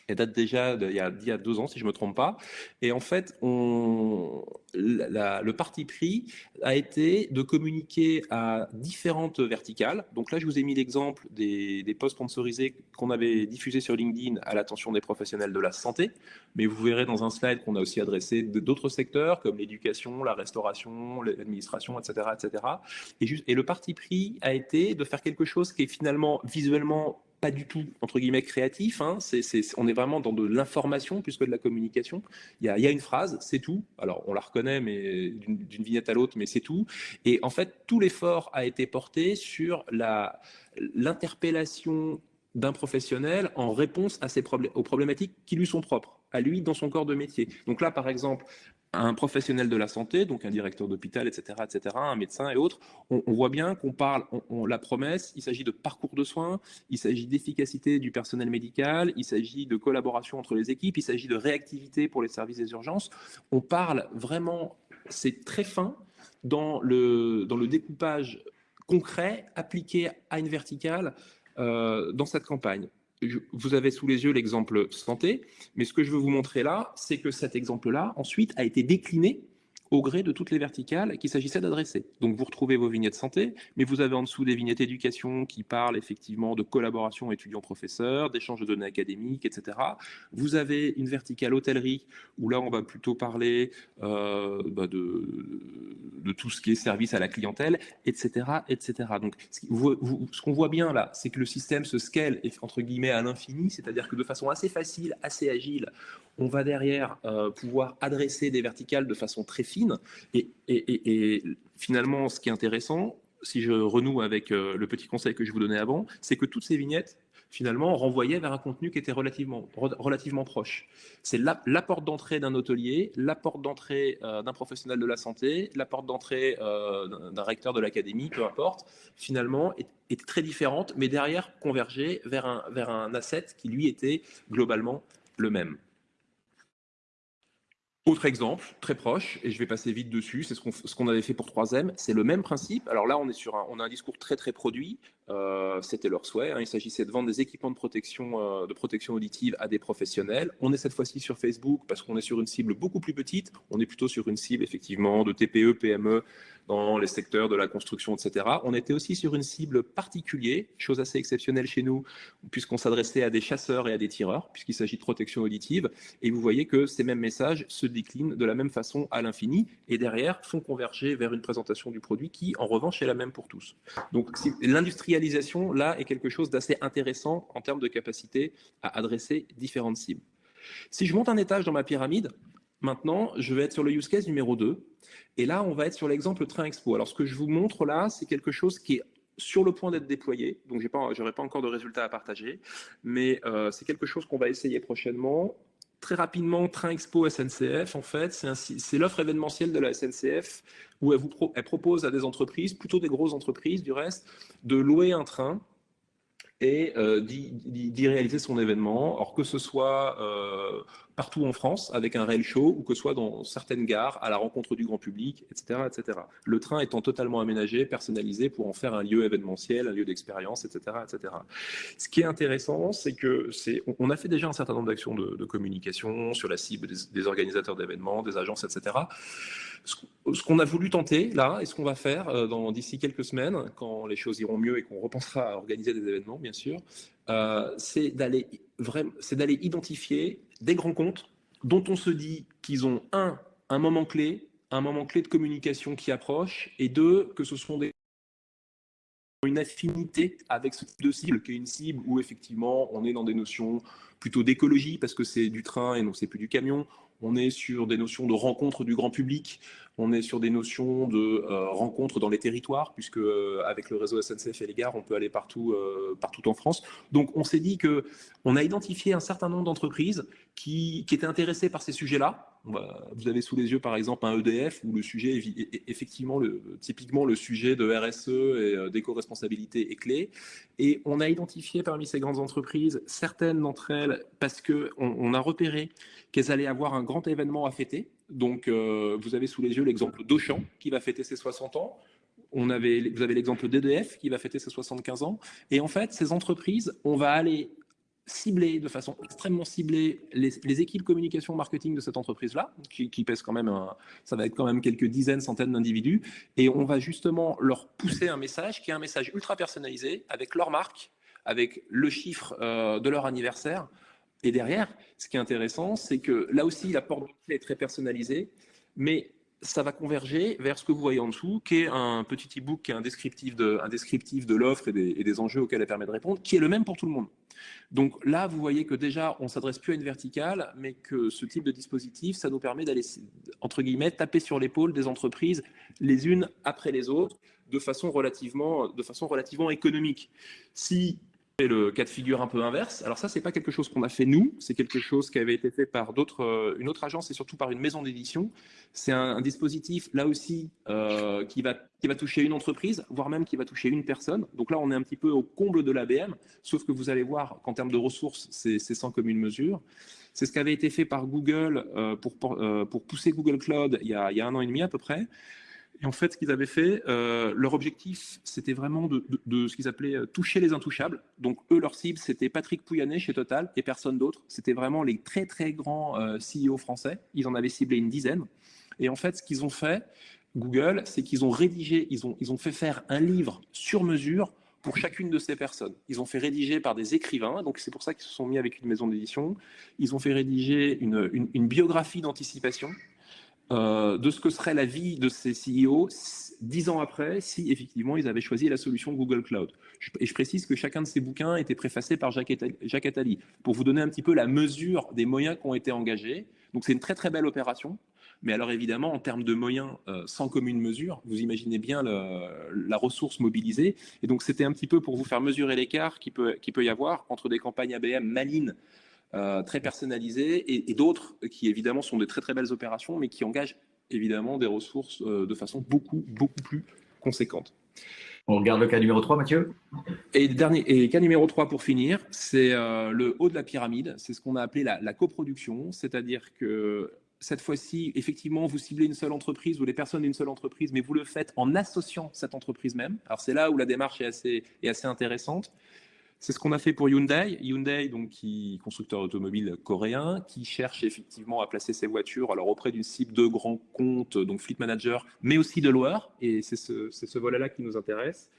Elle date déjà d'il y, a, deux ans, si je ne me trompe pas. Et en fait, on, le parti pris a été de communiquer à différentes verticales. Donc là, je vous ai mis l'exemple des, des posts sponsorisés qu'on avait diffusés sur LinkedIn à l'attention des professionnels de la santé. Mais vous verrez dans un slide qu'on a aussi adressé d'autres secteurs comme l'éducation, la restauration, l'administration, etc., etc. Et, juste, et le parti pris a été de faire quelque chose qui est finalement visuellement pas du tout, entre guillemets, créatif. Hein. on est vraiment dans de l'information plus que de la communication. Il y a, une phrase, c'est tout. Alors, on la reconnaît, mais d'une vignette à l'autre, mais c'est tout. Et en fait, tout l'effort a été porté sur l'interpellation d'un professionnel en réponse à ces aux problématiques qui lui sont propres, à lui dans son corps de métier. Donc là, par exemple, un professionnel de la santé, donc un directeur d'hôpital, etc., etc., un médecin et autres, on, voit bien qu'on parle, on, la promesse, il s'agit de parcours de soins, il s'agit d'efficacité du personnel médical, il s'agit de collaboration entre les équipes, il s'agit de réactivité pour les services des urgences. On parle vraiment, c'est très fin dans le, dans le découpage concret appliqué à une verticale euh, dans cette campagne vous avez sous les yeux l'exemple santé, mais ce que je veux vous montrer là, c'est que cet exemple-là, ensuite, a été décliné au gré de toutes les verticales qu'il s'agissait d'adresser. Donc vous retrouvez vos vignettes santé, mais vous avez en dessous des vignettes éducation qui parlent effectivement de collaboration étudiants-professeurs, d'échange de données académiques, etc. Vous avez une verticale hôtellerie, où là on va plutôt parler euh, bah, de, de, tout ce qui est service à la clientèle, etc. etc. Donc ce qu'on voit bien là, c'est que le système se scale entre guillemets à l'infini, c'est-à-dire que de façon assez facile, assez agile, on va derrière euh, pouvoir adresser des verticales de façon très fine. Et, finalement, ce qui est intéressant, si je renoue avec euh, le petit conseil que je vous donnais avant, c'est que toutes ces vignettes, finalement, renvoyaient vers un contenu qui était relativement, relativement proche. C'est la, porte d'entrée d'un hôtelier, la porte d'entrée euh, d'un professionnel de la santé, la porte d'entrée d'un recteur de l'académie, peu importe, finalement, est, très différente, mais derrière converger vers un, vers un asset qui, lui, était globalement le même. Autre exemple, très proche, et je vais passer vite dessus, c'est ce qu'on avait fait pour 3M, c'est le même principe. Alors là, on, est sur un, on a un discours très très produit, euh, c'était leur souhait, hein. il s'agissait de vendre des équipements de protection, euh, de protection auditive à des professionnels. On est cette fois-ci sur Facebook parce qu'on est sur une cible beaucoup plus petite, on est plutôt sur une cible effectivement de TPE, PME, dans les secteurs de la construction, etc. On était aussi sur une cible particulière, chose assez exceptionnelle chez nous, puisqu'on s'adressait à des chasseurs et à des tireurs, puisqu'il s'agit de protection auditive. Et vous voyez que ces mêmes messages se déclinent de la même façon à l'infini, et derrière font converger vers une présentation du produit qui, en revanche, est la même pour tous. Donc l'industrialisation, là, est quelque chose d'assez intéressant en termes de capacité à adresser différentes cibles. Si je monte un étage dans ma pyramide, Maintenant, je vais être sur le use case numéro 2. Et là, on va être sur l'exemple Train Expo. Alors, ce que je vous montre là, c'est quelque chose qui est sur le point d'être déployé, donc je n'aurai pas encore de résultats à partager, mais c'est quelque chose qu'on va essayer prochainement très rapidement, Train Expo SNCF, en fait, c'est l'offre événementielle de la SNCF où elle, vous elle propose à des entreprises, plutôt des grosses entreprises du reste, de louer un train et euh, d'y réaliser son événement, or que ce soit euh, partout en France avec un réel show ou que ce soit dans certaines gares à la rencontre du grand public, etc., etc. Le train étant totalement aménagé, personnalisé pour en faire un lieu événementiel, un lieu d'expérience, etc., etc. Ce qui est intéressant, c'est que c'est, on a fait déjà un certain nombre d'actions de, communication sur la cible des organisateurs d'événements, des agences, etc ce qu'on a voulu tenter là et ce qu'on va faire euh, d'ici quelques semaines, quand les choses iront mieux et qu'on repensera à organiser des événements, bien sûr, euh, c'est d'aller identifier des grands comptes dont on se dit qu'ils ont un, un moment clé, un moment clé de communication qui approche, et deux, que ce sont des une affinité avec ce type de cible, qui est une cible où effectivement on est dans des notions plutôt d'écologie parce que c'est du train et non c'est plus du camion on est sur des notions de rencontre du grand public, on est sur des notions de euh, rencontre dans les territoires, puisque euh, avec le réseau SNCF et les gares, on peut aller partout, euh, partout en France. Donc on s'est dit que on a identifié un certain nombre d'entreprises qui, étaient intéressées par ces sujets-là. Vous avez sous les yeux par exemple un EDF où le sujet effectivement typiquement le sujet de RSE et d'éco-responsabilité est clé. Et on a identifié parmi ces grandes entreprises certaines d'entre elles parce que on a repéré qu'elles allaient avoir un grand événement à fêter. Donc, euh, vous avez sous les yeux l'exemple d'Auchan qui va fêter ses 60 ans. On avait, vous avez l'exemple d'EDF qui va fêter ses 75 ans. Et en fait, ces entreprises, on va aller cibler de façon extrêmement ciblée les, équipes communication marketing de cette entreprise-là, qui, qui pèsent quand même, ça va être quand même quelques dizaines, centaines d'individus, et on va justement leur pousser un message qui est un message ultra personnalisé avec leur marque, avec le chiffre euh, de leur anniversaire, et derrière, ce qui est intéressant, c'est que là aussi, la porte d'entrée est très personnalisée, mais ça va converger vers ce que vous voyez en dessous, qui est un petit e-book, qui est un descriptif de, de l'offre et, des, enjeux auxquels elle permet de répondre, qui est le même pour tout le monde. Donc là, vous voyez que déjà, on s'adresse plus à une verticale, mais que ce type de dispositif, ça nous permet d'aller, entre guillemets, taper sur l'épaule des entreprises les unes après les autres, de façon relativement, de façon relativement économique. Si le cas de figure un peu inverse. Alors ça, c'est pas quelque chose qu'on a fait nous, c'est quelque chose qui avait été fait par d'autres, euh, une autre agence et surtout par une maison d'édition. C'est un, dispositif là aussi euh, qui va qui va toucher une entreprise, voire même qui va toucher une personne. Donc là, on est un petit peu au comble de l'ABM, sauf que vous allez voir qu'en termes de ressources, c'est sans commune mesure. C'est ce qui avait été fait par Google euh, pour, pour, pousser Google Cloud il y, a, il y a un an et demi à peu près. Et en fait, ce qu'ils avaient fait, euh, leur objectif, c'était vraiment de, ce qu'ils appelaient euh, toucher les intouchables. Donc, eux, leur cible, c'était Patrick Pouyanné chez Total et personne d'autre. C'était vraiment les très, très grands euh, CEO français. Ils en avaient ciblé une dizaine. Et en fait, ce qu'ils ont fait, Google, c'est qu'ils ont rédigé, ils ont, ils ont fait faire un livre sur mesure pour chacune de ces personnes. Ils ont fait rédiger par des écrivains, donc c'est pour ça qu'ils se sont mis avec une maison d'édition. Ils ont fait rédiger une, une biographie d'anticipation euh, de ce que serait la vie de ces CEO dix ans après, si effectivement ils avaient choisi la solution Google Cloud. Et je précise que chacun de ces bouquins était préfacé par Jacques Attali, pour vous donner un petit peu la mesure des moyens qui ont été engagés. Donc c'est une très très belle opération. Mais alors évidemment, en termes de moyens euh, sans commune mesure, vous imaginez bien la ressource mobilisée. Et donc c'était un petit peu pour vous faire mesurer l'écart qui peut, qui peut y avoir entre des campagnes ABM malines euh, très personnalisées et, d'autres qui évidemment sont de très très belles opérations, mais qui engagent évidemment des ressources euh, de façon beaucoup beaucoup plus conséquente. On regarde le cas numéro 3, Mathieu Et, dernier, et cas numéro 3 pour finir, c'est euh, le haut de la pyramide, c'est ce qu'on a appelé la, la coproduction, c'est-à-dire que cette fois-ci, effectivement, vous ciblez une seule entreprise ou les personnes d'une seule entreprise, mais vous le faites en associant cette entreprise même. Alors c'est là où la démarche est assez, est assez intéressante. C'est ce qu'on a fait pour Hyundai. Hyundai, donc, qui constructeur automobile coréen, qui cherche effectivement à placer ses voitures alors auprès d'une cible de grands comptes, donc fleet manager, mais aussi de loueurs. Et c'est ce, ce volet-là qui nous intéresse.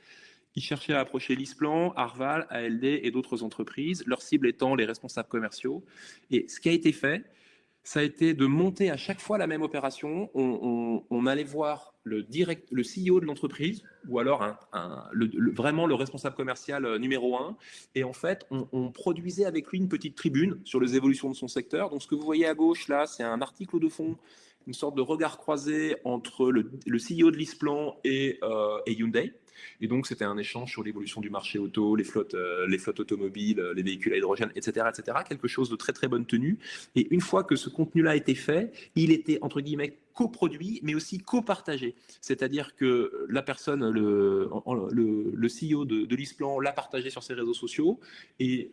Ils cherchaient à approcher l'ISPLAN, Arval, ALD et d'autres entreprises, leur cible étant les responsables commerciaux. Et ce qui a été fait, ça a été de monter à chaque fois la même opération. On, allait voir le, direct, le CEO de l'entreprise ou alors vraiment le responsable commercial euh, numéro un. Et en fait, on, produisait avec lui une petite tribune sur les évolutions de son secteur. Donc, ce que vous voyez à gauche là, c'est un article de fond une sorte de regard croisé entre le, le CEO de l'Isplan et, euh, et Hyundai. Et donc, c'était un échange sur l'évolution du marché auto, les flottes, euh, les flottes automobiles, les véhicules à hydrogène, etc., etc. Quelque chose de très, très bonne tenue. Et une fois que ce contenu-là a été fait, il était, entre guillemets, coproduit, mais aussi copartagé. C'est-à-dire que la personne, le CEO de, de l'ISPLAN l'a partagé sur ses réseaux sociaux et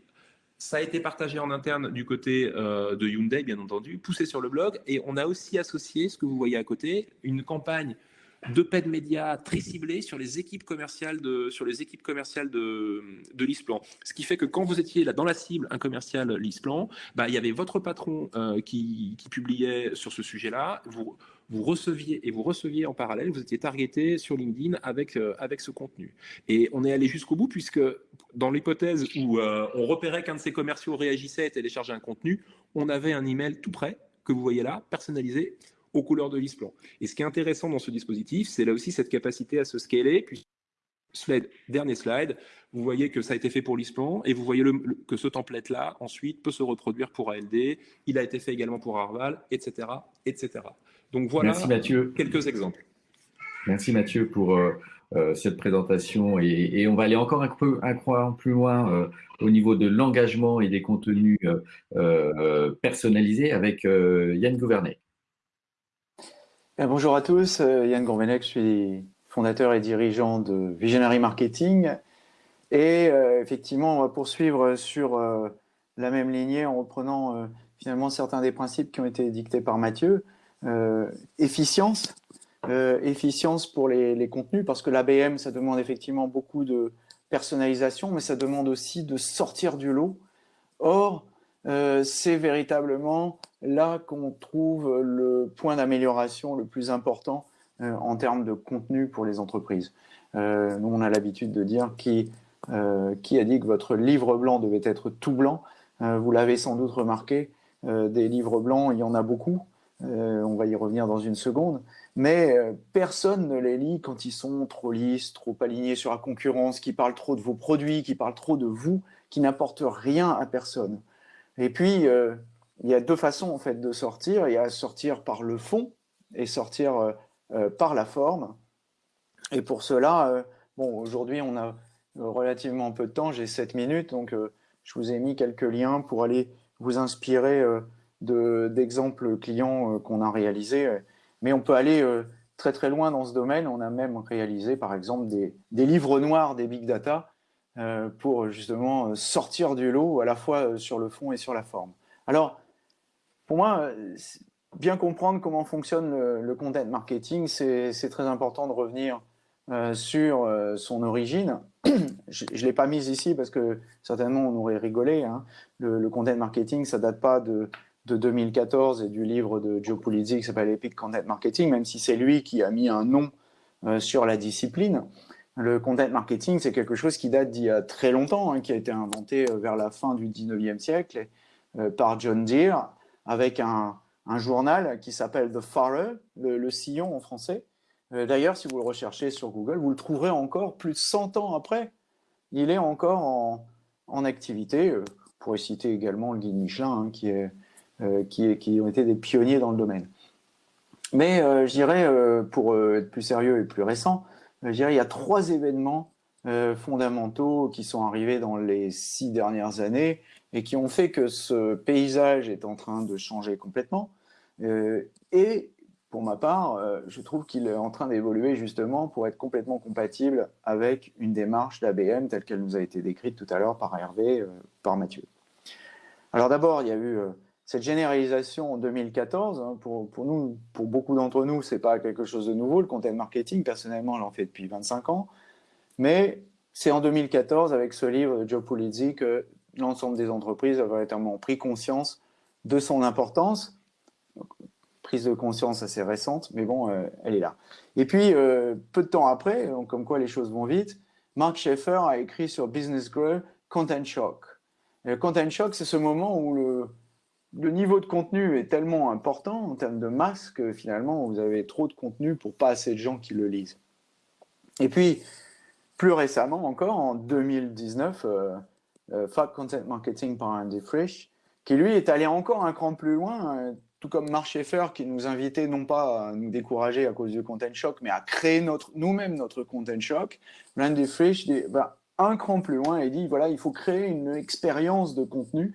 ça a été partagé en interne du côté euh, de Hyundai, bien entendu, poussé sur le blog. Et on a aussi associé, ce que vous voyez à côté, une campagne de paid média très ciblée sur les équipes commerciales de, sur les équipes commerciales de, de l'ISPLAN. Ce qui fait que quand vous étiez là dans la cible, un commercial l'ISPLAN, bah, il y avait votre patron euh, qui, qui, publiait sur ce sujet-là. Vous, vous receviez et vous receviez en parallèle, vous étiez targeté sur LinkedIn avec, euh, avec ce contenu. Et on est allé jusqu'au bout puisque dans l'hypothèse où euh, on repérait qu'un de ces commerciaux réagissait et téléchargeait un contenu, on avait un email tout prêt que vous voyez là, personnalisé aux couleurs de l'ISPLAN. Et ce qui est intéressant dans ce dispositif, c'est là aussi cette capacité à se scaler. Puis, slide, dernier slide, vous voyez que ça a été fait pour l'ISPLAN et vous voyez le, que ce template-là, ensuite, peut se reproduire pour ALD. Il a été fait également pour Arval, etc. etc. Donc voilà Merci, Mathieu. quelques exemples. Merci Mathieu pour euh, euh, cette présentation et, et, on va aller encore un peu un croix plus loin euh, au niveau de l'engagement et des contenus euh, personnalisés avec Yann Gouvernet. Bonjour à tous, Yann Gourvenec, je suis fondateur et dirigeant de Visionary Marketing et effectivement on va poursuivre sur la même lignée en reprenant finalement certains des principes qui ont été dictés par Mathieu. Euh, efficience, euh, efficience pour les, les, contenus, parce que l'ABM, ça demande effectivement beaucoup de personnalisation, mais ça demande aussi de sortir du lot. Or, euh, c'est véritablement là qu'on trouve le point d'amélioration le plus important euh, en termes de contenu pour les entreprises. Euh, nous, on a l'habitude de dire qui, qui a dit que votre livre blanc devait être tout blanc. vous l'avez sans doute remarqué, des livres blancs, il y en a beaucoup. On va y revenir dans une seconde, mais personne ne les lit quand ils sont trop lisses, trop alignés sur la concurrence, qui parlent trop de vos produits, qui parlent trop de vous, qui n'apportent rien à personne. Et puis, euh, il y a deux façons en fait de sortir. Il y a sortir par le fond et sortir par la forme. Et pour cela, bon, aujourd'hui, on a relativement peu de temps. J'ai 7 minutes, donc je vous ai mis quelques liens pour aller vous inspirer d'exemples clients euh, qu'on a réalisés. Mais on peut aller euh, très très loin dans ce domaine. On a même réalisé par exemple des, des livres noirs des big data euh, pour justement sortir du lot à la fois sur le fond et sur la forme. Alors, pour moi, bien comprendre comment fonctionne le, content marketing, c'est très important de revenir euh, sur euh, son origine. je ne l'ai pas mise ici parce que certainement on aurait rigolé. Hein. Le, content marketing, ça date pas de, de 2014 et du livre de Joe Pulizzi qui s'appelle Epic Content Marketing, même si c'est lui qui a mis un nom euh, sur la discipline. Le content marketing, c'est quelque chose qui date d'il y a très longtemps, hein, qui a été inventé euh, vers la fin du 19e siècle euh, par John Deere, avec un, journal qui s'appelle The Farer, le, sillon en français. Euh, D'ailleurs, si vous le recherchez sur Google, vous le trouverez encore plus de 100 ans après. Il est encore en, activité. Euh, pourrez citer également le guide Michelin, hein, qui ont été des pionniers dans le domaine. Mais euh, je dirais, pour être plus sérieux et plus récent, je dirais il y a trois événements fondamentaux qui sont arrivés dans les six dernières années et qui ont fait que ce paysage est en train de changer complètement. et pour ma part, je trouve qu'il est en train d'évoluer justement pour être complètement compatible avec une démarche d'ABM telle qu'elle nous a été décrite tout à l'heure par Hervé, par Mathieu. Alors d'abord, il y a eu cette généralisation en 2014, hein, pour, nous, pour beaucoup d'entre nous, c'est pas quelque chose de nouveau. Le content marketing, personnellement, j'en fais depuis 25 ans. Mais c'est en 2014, avec ce livre de Joe Pulizzi, que l'ensemble des entreprises a véritablement pris conscience de son importance. Prise de conscience assez récente, mais bon, euh, elle est là. Et puis, euh, peu de temps après, comme quoi les choses vont vite, Mark Schaeffer a écrit sur Business Grow Content Shock. Content Shock, c'est ce moment où le, le niveau de contenu est tellement important en termes de masse que finalement vous avez trop de contenu pour pas assez de gens qui le lisent. Et puis, plus récemment encore, en 2019, euh, euh, Content Marketing par Andy Frisch, qui lui est allé encore un cran plus loin, euh, tout comme Schaeffer qui nous invitait non pas à nous décourager à cause du content shock, mais à créer nous-mêmes notre content shock, Randy Frisch va un cran plus loin et dit voilà, il faut créer une expérience de contenu,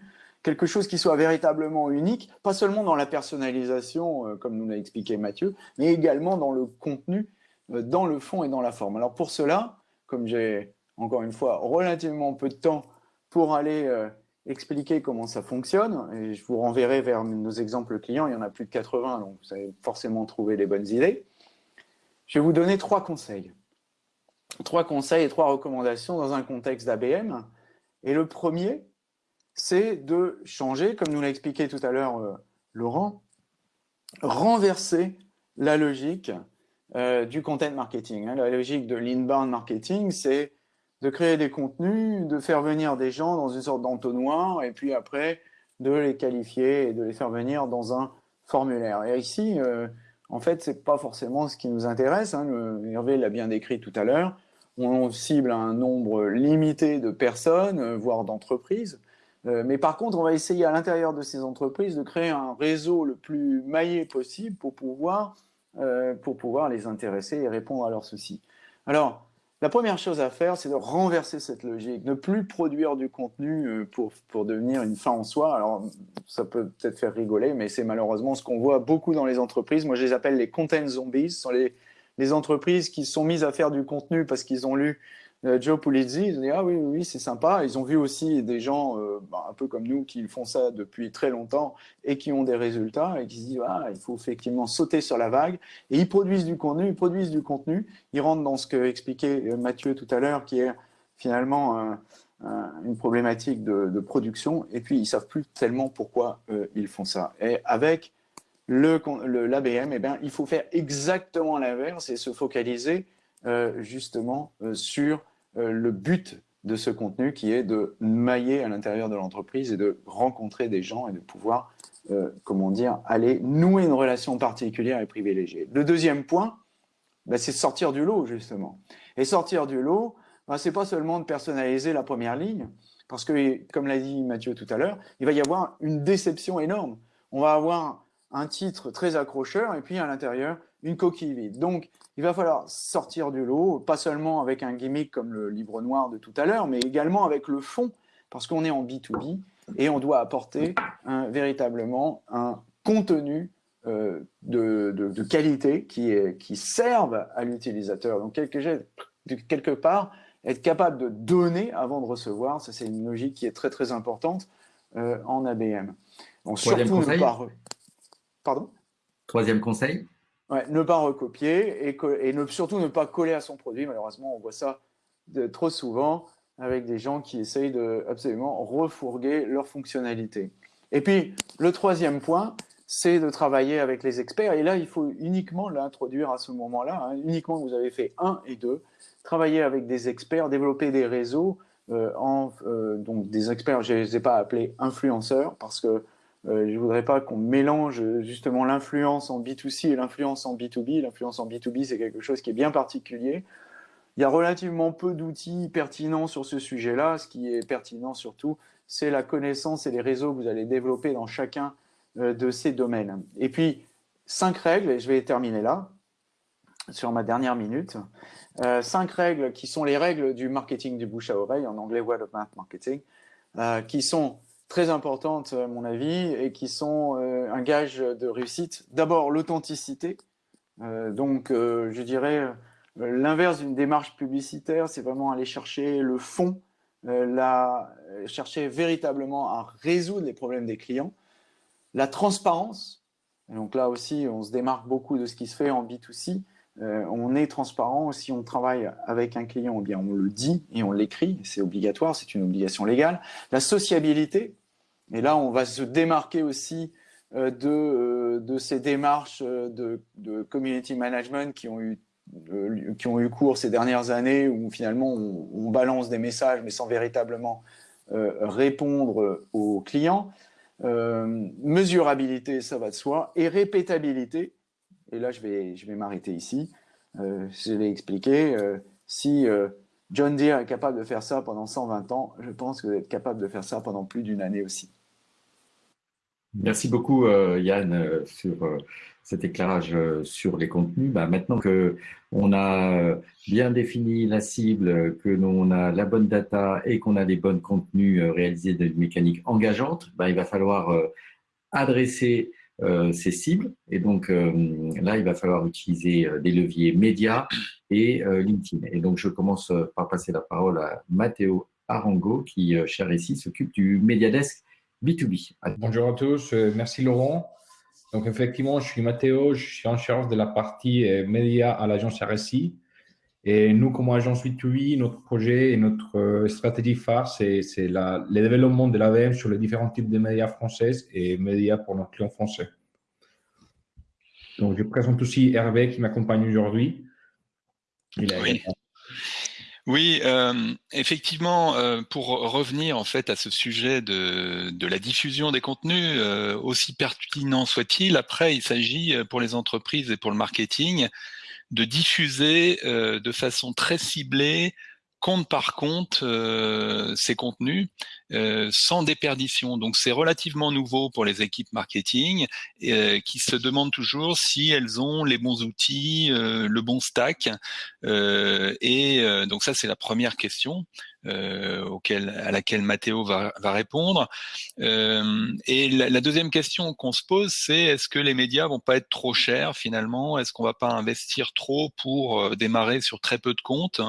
quelque chose qui soit véritablement unique, pas seulement dans la personnalisation, euh, comme nous l'a expliqué Mathieu, mais également dans le contenu, euh, dans le fond et dans la forme. Alors pour cela, comme j'ai encore une fois relativement peu de temps pour aller euh, expliquer comment ça fonctionne. Et je vous renverrai vers nos exemples clients. Il y en a plus de 80, donc vous avez forcément trouvé les bonnes idées. Je vais vous donner trois conseils. Trois conseils et trois recommandations dans un contexte d'ABM. Et le premier, c'est de changer, comme nous l'a expliqué tout à l'heure euh, Laurent, renverser la logique euh, du content marketing. Hein. La logique de l'inbound marketing, c'est de créer des contenus, de faire venir des gens dans une sorte d'entonnoir, et puis après, de les qualifier et de les faire venir dans un formulaire. Et ici, euh, en fait, c'est pas forcément ce qui nous intéresse. Hein. Hervé l'a bien décrit tout à l'heure. On cible un nombre limité de personnes, voire d'entreprises. Euh, mais par contre, on va essayer à l'intérieur de ces entreprises de créer un réseau le plus maillé possible pour pouvoir, pour pouvoir les intéresser et répondre à leurs soucis. Alors, la première chose à faire, c'est de renverser cette logique, ne plus produire du contenu euh, pour, pour devenir une fin en soi. Alors, ça peut peut-être faire rigoler, mais c'est malheureusement ce qu'on voit beaucoup dans les entreprises. Moi, je les appelle les content zombies. Ce sont les, les entreprises qui sont mises à faire du contenu parce qu'ils ont lu euh, Joe Pulizzi, ils ont dit ah oui oui, c'est sympa. Ils ont vu aussi des gens euh, bah, un peu comme nous qui font ça depuis très longtemps et qui ont des résultats et qui se disent ah il faut effectivement sauter sur la vague et ils produisent du contenu, ils produisent du contenu, ils rentrent dans ce que expliquait euh, Mathieu tout à l'heure qui est finalement une problématique de, production et puis ils savent plus tellement pourquoi ils font ça. Et avec le l'ABM, eh bien, il faut faire exactement l'inverse et se focaliser justement sur euh, le but de ce contenu qui est de mailler à l'intérieur de l'entreprise et de rencontrer des gens et de pouvoir, euh, comment dire, aller nouer une relation particulière et privilégiée. Le deuxième point, bah, c'est sortir du lot, justement. Et sortir du lot, bah, c'est pas seulement de personnaliser la première ligne, parce que, comme l'a dit Mathieu tout à l'heure, il va y avoir une déception énorme. On va avoir un titre très accrocheur et puis à l'intérieur, une coquille vide. Donc, il va falloir sortir du lot, pas seulement avec un gimmick comme le livre noir de tout à l'heure, mais également avec le fond, parce qu'on est en B2B et on doit apporter un, véritablement un contenu euh, de, qualité qui, est, qui serve à l'utilisateur. Donc, quelque, quelque part, être capable de donner avant de recevoir, ça c'est une logique qui est très très importante euh, en ABM. Donc, Troisième surtout conseil. Pardon? Troisième conseil ne pas recopier et, surtout ne pas coller à son produit. Malheureusement, on voit ça trop souvent avec des gens qui essayent de absolument refourguer leurs fonctionnalités. Et puis, le troisième point, c'est de travailler avec les experts. Et là, il faut uniquement l'introduire à ce moment-là, hein. uniquement vous avez fait un et deux, travailler avec des experts, développer des réseaux, euh, en, euh, donc des experts, je ne les ai pas appelés influenceurs, parce que je ne voudrais pas qu'on mélange justement l'influence en B2C et l'influence en B2B. L'influence en B2B, c'est quelque chose qui est bien particulier. Il y a relativement peu d'outils pertinents sur ce sujet-là. Ce qui est pertinent surtout, c'est la connaissance et les réseaux que vous allez développer dans chacun euh, de ces domaines. Et puis, cinq règles, et je vais terminer là, sur ma dernière minute. Euh, cinq règles qui sont les règles du marketing du bouche à oreille, en anglais word of mouth marketing, qui sont très importantes, à mon avis, et qui sont euh, un gage de réussite. D'abord, l'authenticité. Euh, donc, euh, je dirais, l'inverse d'une démarche publicitaire, c'est vraiment aller chercher le fond, chercher véritablement à résoudre les problèmes des clients. La transparence. donc là aussi, on se démarque beaucoup de ce qui se fait en B2C. On est transparent. Si on travaille avec un client, bien on le dit et on l'écrit. C'est obligatoire, c'est une obligation légale. La sociabilité, et là, on va se démarquer aussi euh, de, euh, de, ces démarches euh, de, community management qui ont, eu, qui ont eu cours ces dernières années, où finalement on, balance des messages, mais sans véritablement répondre aux clients. mesurabilité, ça va de soi, et répétabilité, et là je vais, je vais m'arrêter ici, je l'ai expliqué, si John Deere est capable de faire ça pendant 120 ans, je pense que vous êtes capable de faire ça pendant plus d'une année aussi. Merci beaucoup Yann sur cet éclairage sur les contenus. Bah, maintenant que on a bien défini la cible, que l'on a la bonne data et qu'on a des bons contenus réalisés de mécanique engageante, bah, il va falloir adresser euh, ces cibles. Et donc euh, là, il va falloir utiliser euh, des leviers médias et LinkedIn. Et donc, je commence par passer la parole à Matteo Arango, qui, cher ici, s'occupe du Mediadesk B2B. Bonjour à tous, merci Laurent. Donc effectivement, je suis Matteo, je suis en charge de la partie média à l'agence RSI. Et nous, comme agence B2B, notre projet et notre stratégie phare, c'est le développement de l'AVM sur les différents types de médias français et médias pour nos clients français. Donc, je présente aussi Hervé qui m'accompagne aujourd'hui. Oui. Euh, effectivement, euh, pour revenir en fait à ce sujet de, la diffusion des contenus, euh, aussi pertinent soit-il, après il s'agit pour les entreprises et pour le marketing de diffuser euh, de façon très ciblée compte par compte euh, ces contenus euh, sans déperdition. Donc c'est relativement nouveau pour les équipes marketing qui se demandent toujours si elles ont les bons outils, le bon stack. et donc ça c'est la première question. Euh, à laquelle Mathéo va, répondre. Euh, et la, deuxième question qu'on se pose, c'est est-ce que les médias vont pas être trop chers finalement? Est-ce qu'on va pas investir trop pour euh, démarrer sur très peu de comptes?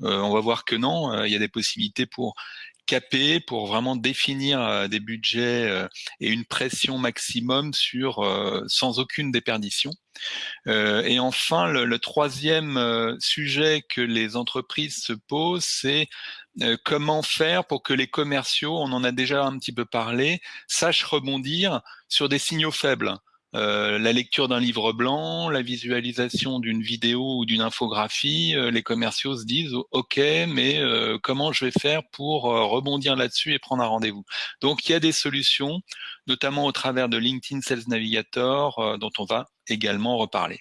On va voir que non. Il y a des possibilités pour caper pour vraiment définir des budgets et une pression maximum sur sans aucune déperdition. et enfin, le, troisième sujet que les entreprises se posent, c'est euh, comment faire pour que les commerciaux, on en a déjà un petit peu parlé, sachent rebondir sur des signaux faibles. Euh, la lecture d'un livre blanc, la visualisation d'une vidéo ou d'une infographie, euh, les commerciaux se disent OK, mais comment je vais faire pour rebondir là-dessus et prendre un rendez-vous? Donc il y a des solutions, notamment au travers de LinkedIn Sales Navigator, dont on va également reparler.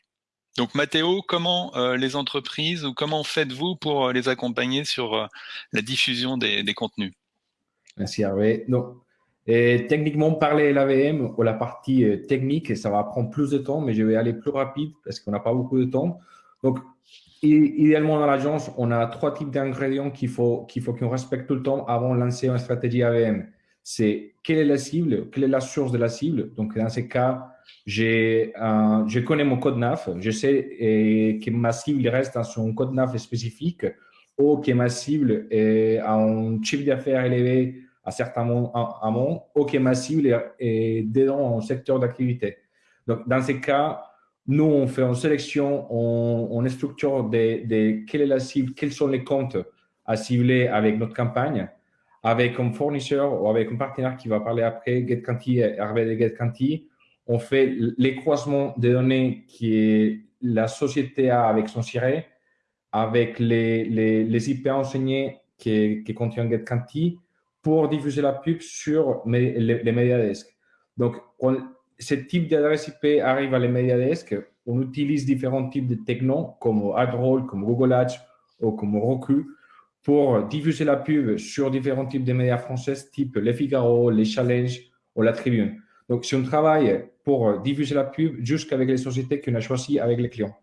Donc Mathéo, comment euh, les entreprises ou comment faites-vous pour euh, les accompagner sur euh, la diffusion des, contenus? Merci Hervé. Donc, et techniquement, parler l'AVM ou la partie technique, ça va prendre plus de temps, mais je vais aller plus rapide parce qu'on n'a pas beaucoup de temps. Donc, idéalement, dans l'agence, on a trois types d'ingrédients qu'il faut qu'on respecte tout le temps avant de lancer une stratégie AVM. C'est quelle est la cible, quelle est la source de la cible. Donc, dans ces cas, je connais mon code NAF, je sais que ma cible reste dans son code NAF spécifique ou que ma cible est à un chiffre d'affaires élevé à certains moments, que ma cible est dans un secteur d'activité. Donc, dans ces cas, nous, on fait une sélection, on, structure de, de, quelle est la cible, quels sont les comptes à cibler avec notre campagne, avec un fournisseur ou avec un partenaire qui va parler après, GetCanti, Hervé de GetCanti, on fait les croisements des données qui la société a avec son SIRE, avec les, les, IP enseignés qui, qui contiennent GetCanti pour diffuser la pub sur les, les MediaDesk. Donc, ce type d'adresse IP arrive à les MediaDesk. On utilise différents types de technos comme AdRoll, comme Google Ads ou comme Roku pour diffuser la pub sur différents types de médias français, type Les Figaro, Les Challenges ou La Tribune. Donc, si on travaille pour diffuser la pub jusqu'avec les sociétés qu'on a choisies avec les clients.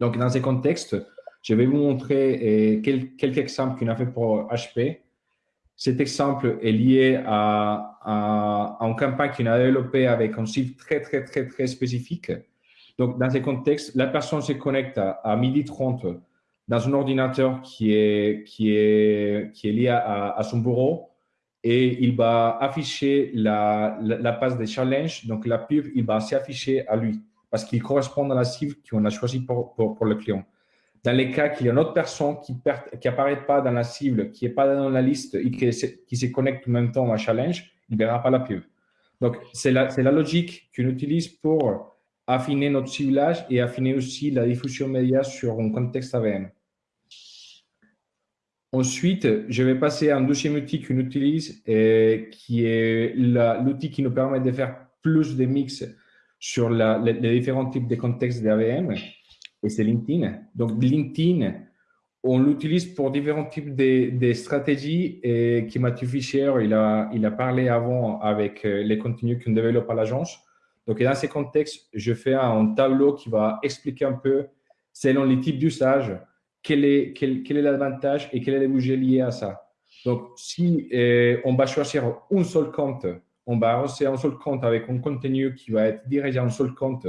Donc, dans ces contextes, je vais vous montrer euh, quelques exemples qu'on a fait pour HP. Cet exemple est lié à, à, une campagne qu'on a développée avec un site très, très, très, très spécifique. Donc, dans ces contextes, la personne se connecte à, à midi 30 dans un ordinateur qui est, qui est, qui est lié à, à son bureau et il va afficher la, la, page de challenge. Donc, la pub, il va s'afficher à lui parce qu'il correspond à la cible qu'on a choisie pour, pour, le client. Dans les cas qu'il y a une autre personne qui n'apparaît pas dans la cible, qui n'est pas dans la liste et qui, se connecte en même temps à challenge, il ne verra pas la pub. Donc, c'est la, logique qu'on utilise pour affiner notre ciblage et affiner aussi la diffusion média sur un contexte AVM. Ensuite, je vais passer à un deuxième outil qu'on utilise, et qui est l'outil qui nous permet de faire plus de mix sur les, différents types de contextes d'AVM, et c'est LinkedIn. Donc, LinkedIn, on l'utilise pour différents types de, stratégies et qui Mathieu Fischer, il a, il a parlé avant avec euh, les contenus qu'on développe à l'agence. Donc, dans ces contextes, je fais un tableau qui va expliquer un peu, selon les types d'usage, quel est quel, quel est l'avantage et quel est les budgets liés à ça. Donc, si euh, on va choisir un seul compte, on va lancer un seul compte avec un contenu qui va être dirigé à un seul compte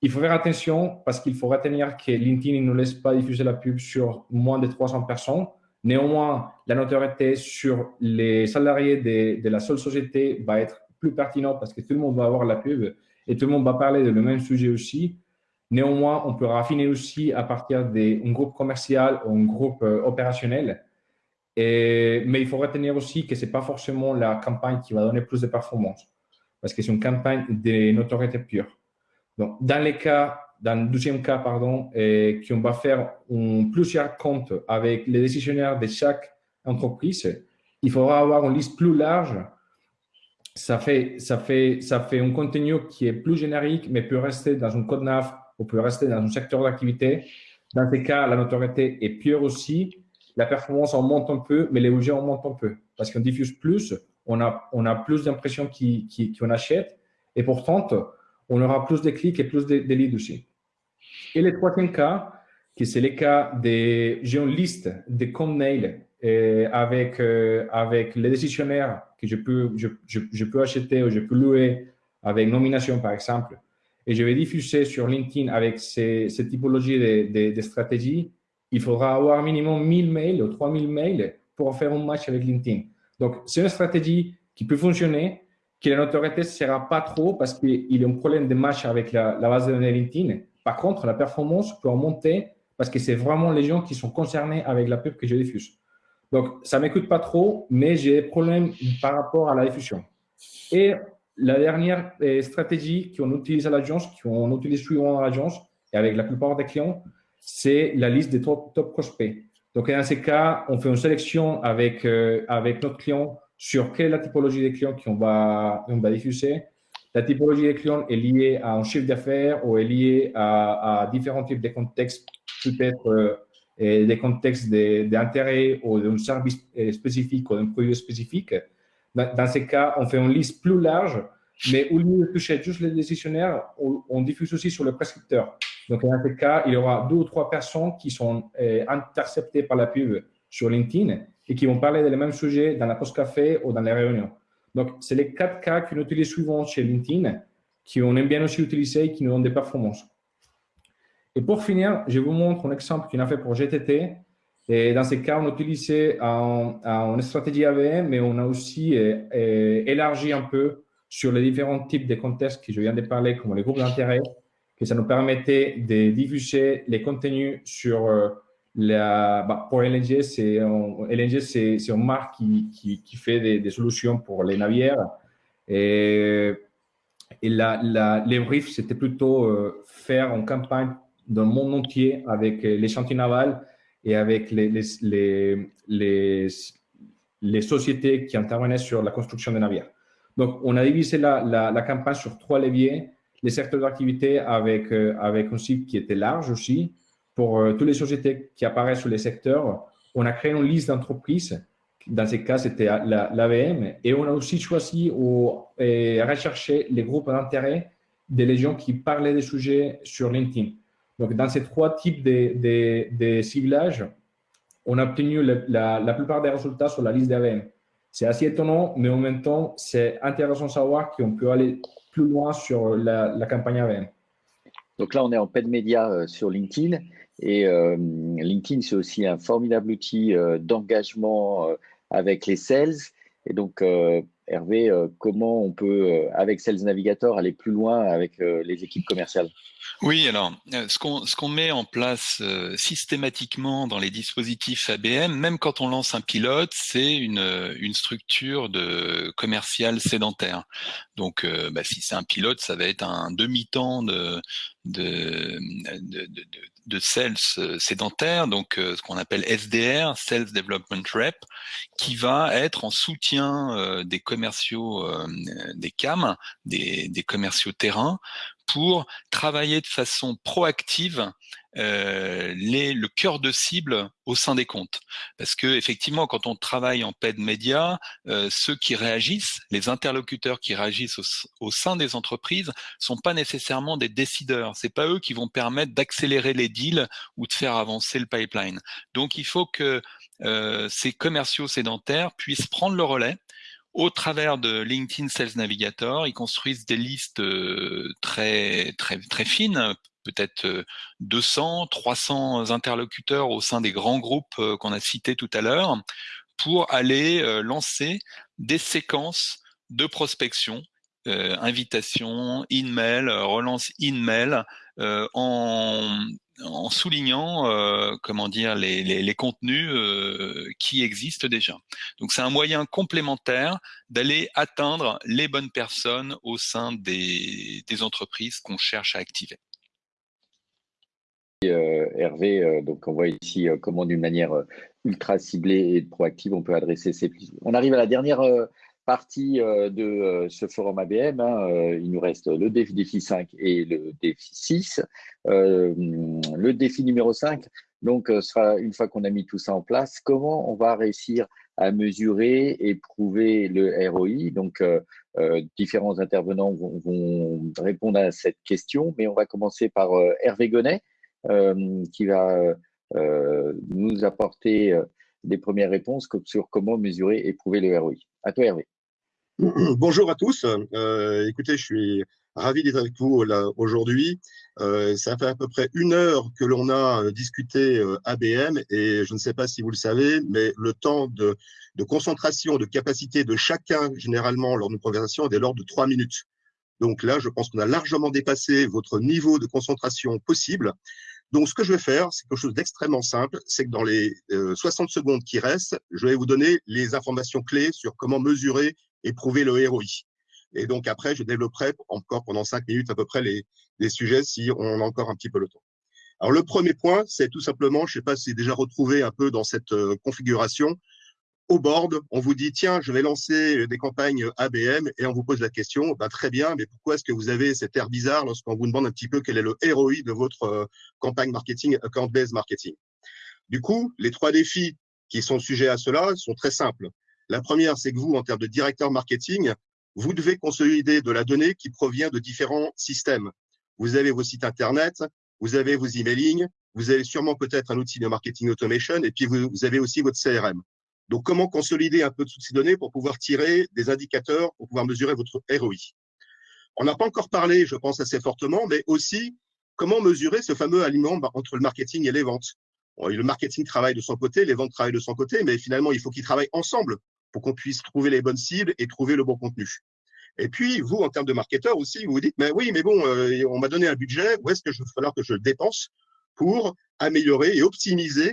il faut faire attention parce qu'il faut retenir que LinkedIn ne laisse pas diffuser la pub sur moins de 300 personnes. Néanmoins, la notoriété sur les salariés de, la seule société va être plus pertinente parce que tout le monde va avoir la pub et tout le monde va parler de le même sujet aussi. Néanmoins, on peut raffiner aussi à partir d'un groupe commercial ou un groupe euh, opérationnel. Mais il faut retenir aussi que ce n'est pas forcément la campagne qui va donner plus de performance parce que c'est une campagne de notoriété pure. Dans le deuxième cas, pardon, et qu'on va faire plusieurs comptes avec les décisionnaires de chaque entreprise, il faudra avoir une liste plus large. Ça fait, un contenu qui est plus générique, mais peut rester dans un code NAV ou peut rester dans un secteur d'activité. Dans ces cas, la notoriété est pure aussi. La performance en monte un peu, mais les budgets en montent un peu. Parce qu'on diffuse plus, on a, plus d'impressions qu'on achète. Et pourtant, on aura plus de clics et plus de, leads aussi. Et le troisième cas, qui c'est le cas des, j'ai une liste de mail euh, avec, euh, avec les décisionnaires que je peux, je, je, peux acheter ou je peux louer avec nomination, par exemple. Et je vais diffuser sur LinkedIn avec ces typologies de, de, stratégies. Il faudra avoir minimum 1000 mails ou 3000 mails pour faire un match avec LinkedIn. Donc, c'est une stratégie qui peut fonctionner, que la notoriété ne sera pas trop parce qu'il y a un problème de match avec la, base de données LinkedIn. Par contre, la performance peut monter parce que c'est vraiment les gens qui sont concernés avec la pub que je diffuse. Donc, ça ne m'écoute pas trop, mais j'ai des problèmes par rapport à la diffusion. Et la dernière euh, stratégie qu'on utilise à l'agence, qu'on utilise souvent à l'agence et avec la plupart des clients, c'est la liste des top, top prospects. Donc, dans ces cas, on fait une sélection avec, euh, avec notre client sur quelle est la typologie des clients qu'on va, on va diffuser. La typologie des clients est liée à un chiffre d'affaires ou est liée à, différents types de contextes, peut-être euh, des contextes d'intérêt ou d'un service euh, spécifique ou d'un produit spécifique. Dans, ces cas, on fait une liste plus large, mais au lieu de toucher juste les décisionnaires, on, diffuse aussi sur le prescripteur. Donc, dans ces cas, il y aura deux ou trois personnes qui sont euh, interceptées par la pub sur LinkedIn et qui vont parler des mêmes sujets dans la post café ou dans les réunions. Donc, c'est les quatre cas qu'on utilise souvent chez LinkedIn, qu'on aime bien aussi utiliser et qui nous donnent des performances. Et pour finir, je vous montre un exemple qu'on a fait pour GTT. Et dans ces cas, on a utilisé une stratégie AVM, mais on a aussi euh, euh, élargi un peu sur les différents types de contextes que je viens de parler, comme les groupes d'intérêt, que ça nous permettait de diffuser les contenus sur euh, bah, pour LNG, c'est une marque qui, fait des, solutions pour les navires. Et, et les briefs, c'était plutôt euh, faire une campagne dans le monde entier avec les chantiers navals et avec les, sociétés qui intervenaient sur la construction des navires. Donc, on a divisé la, campagne sur trois leviers. Les secteurs d'activité avec, euh, avec un site qui était large aussi, pour euh, toutes les sociétés qui apparaissent sur les secteurs, on a créé une liste d'entreprises. Dans ce cas, c'était l'AVM. et on a aussi choisi ou recherché les groupes d'intérêt des gens qui parlaient des sujets sur LinkedIn. Donc, dans ces trois types de, de, ciblages, on a obtenu la, la, plupart des résultats sur la liste d'AVM. C'est assez étonnant, mais en même temps, c'est intéressant de savoir qu'on peut aller plus loin sur la, la, campagne AVM. Donc là, on est en paid média euh, sur LinkedIn. Et euh, LinkedIn, c'est aussi un formidable outil euh, d'engagement euh, avec les sales. Et donc, Hervé, comment on peut, avec Sales Navigator, aller plus loin avec les équipes commerciales? Oui, alors, ce qu'on ce qu'on met en place systématiquement dans les dispositifs ABM, même quand on lance un pilote, c'est une, une structure de commercial sédentaire. Donc, bah, si c'est un pilote, ça va être un demi-temps de, de, de, de, de sales euh, sédentaires, donc euh, ce qu'on appelle SDR, Sales Development Rep, qui va être en soutien euh, des commerciaux, des CAM, des, des commerciaux terrain, pour travailler de façon proactive euh, le cœur de cible au sein des comptes. Parce que effectivement, quand on travaille en paid média, euh, ceux qui réagissent, les interlocuteurs qui réagissent au, sein des entreprises, sont pas nécessairement des décideurs. C'est pas eux qui vont permettre d'accélérer les deals ou de faire avancer le pipeline. Donc, il faut que euh, ces commerciaux sédentaires puissent prendre le relais au travers de LinkedIn Sales Navigator, ils construisent des listes euh, très très très fines, peut-être 200, euh, 300 interlocuteurs au sein des grands groupes euh, qu'on a cités tout à l'heure, pour aller lancer des séquences de prospection, invitation, in-mail, relance in-mail, en en soulignant euh, comment dire les, les, contenus euh, qui existent déjà. Donc c'est un moyen complémentaire d'aller atteindre les bonnes personnes au sein des, des entreprises qu'on cherche à activer. Euh, Hervé, donc on voit ici comment d'une manière ultra ciblée et proactive on peut adresser ces. On arrive à la dernière partie euh, de euh, ce forum ABM. Hein, euh, il nous reste le défi 5 et le défi 6. le défi numéro 5, donc, sera une fois qu'on a mis tout ça en place, comment on va réussir à mesurer et prouver le ROI. Donc, différents intervenants vont, répondre à cette question, mais on va commencer par Hervé Gonnet, qui va nous apporter des premières réponses sur comment mesurer et prouver le ROI. À toi, Hervé. Bonjour à tous. Euh, écoutez, je suis ravi d'être avec vous aujourd'hui. Euh, ça fait à peu près une heure que l'on a euh, discuté euh, ABM et je ne sais pas si vous le savez, mais le temps de, de concentration, de capacité de chacun, généralement, lors d'une conversation, est de l'ordre de trois minutes. Donc là, je pense qu'on a largement dépassé votre niveau de concentration possible. Donc, ce que je vais faire, c'est quelque chose d'extrêmement simple, c'est que dans les 60 secondes qui restent, je vais vous donner les informations clés sur comment mesurer et prouver le ROI. Et donc après, je développerai encore pendant cinq minutes à peu près les, les sujets si on a encore un petit peu le temps. Alors le premier point, c'est tout simplement, je ne sais pas si c'est déjà retrouvé un peu dans cette euh, configuration, au board, on vous dit tiens, je vais lancer des campagnes ABM et on vous pose la question, bah, très bien, mais pourquoi est-ce que vous avez cet air bizarre lorsqu'on vous demande un petit peu quel est le ROI de votre euh, campagne marketing, account-based marketing? Du coup, les trois défis qui sont sujets à cela sont très simples. La première, c'est que vous, en termes de directeur marketing, vous devez consolider de la donnée qui provient de différents systèmes. Vous avez vos sites Internet, vous avez vos emailing, vous avez sûrement peut-être un outil de marketing automation, et puis vous, avez aussi votre CRM. Donc, comment consolider un peu toutes ces données pour pouvoir tirer des indicateurs, pour pouvoir mesurer votre ROI On n'a pas encore parlé, je pense assez fortement, mais aussi comment mesurer ce fameux aliment entre le marketing et les ventes? le marketing travaille de son côté, les ventes travaillent de son côté, mais finalement, il faut qu'ils travaillent ensemble pour qu'on puisse trouver les bonnes cibles et trouver le bon contenu. Et puis, vous, en termes de marketeur aussi, vous vous dites, mais oui, mais bon, euh, on m'a donné un budget, où est-ce que je va falloir que je le dépense pour améliorer et optimiser,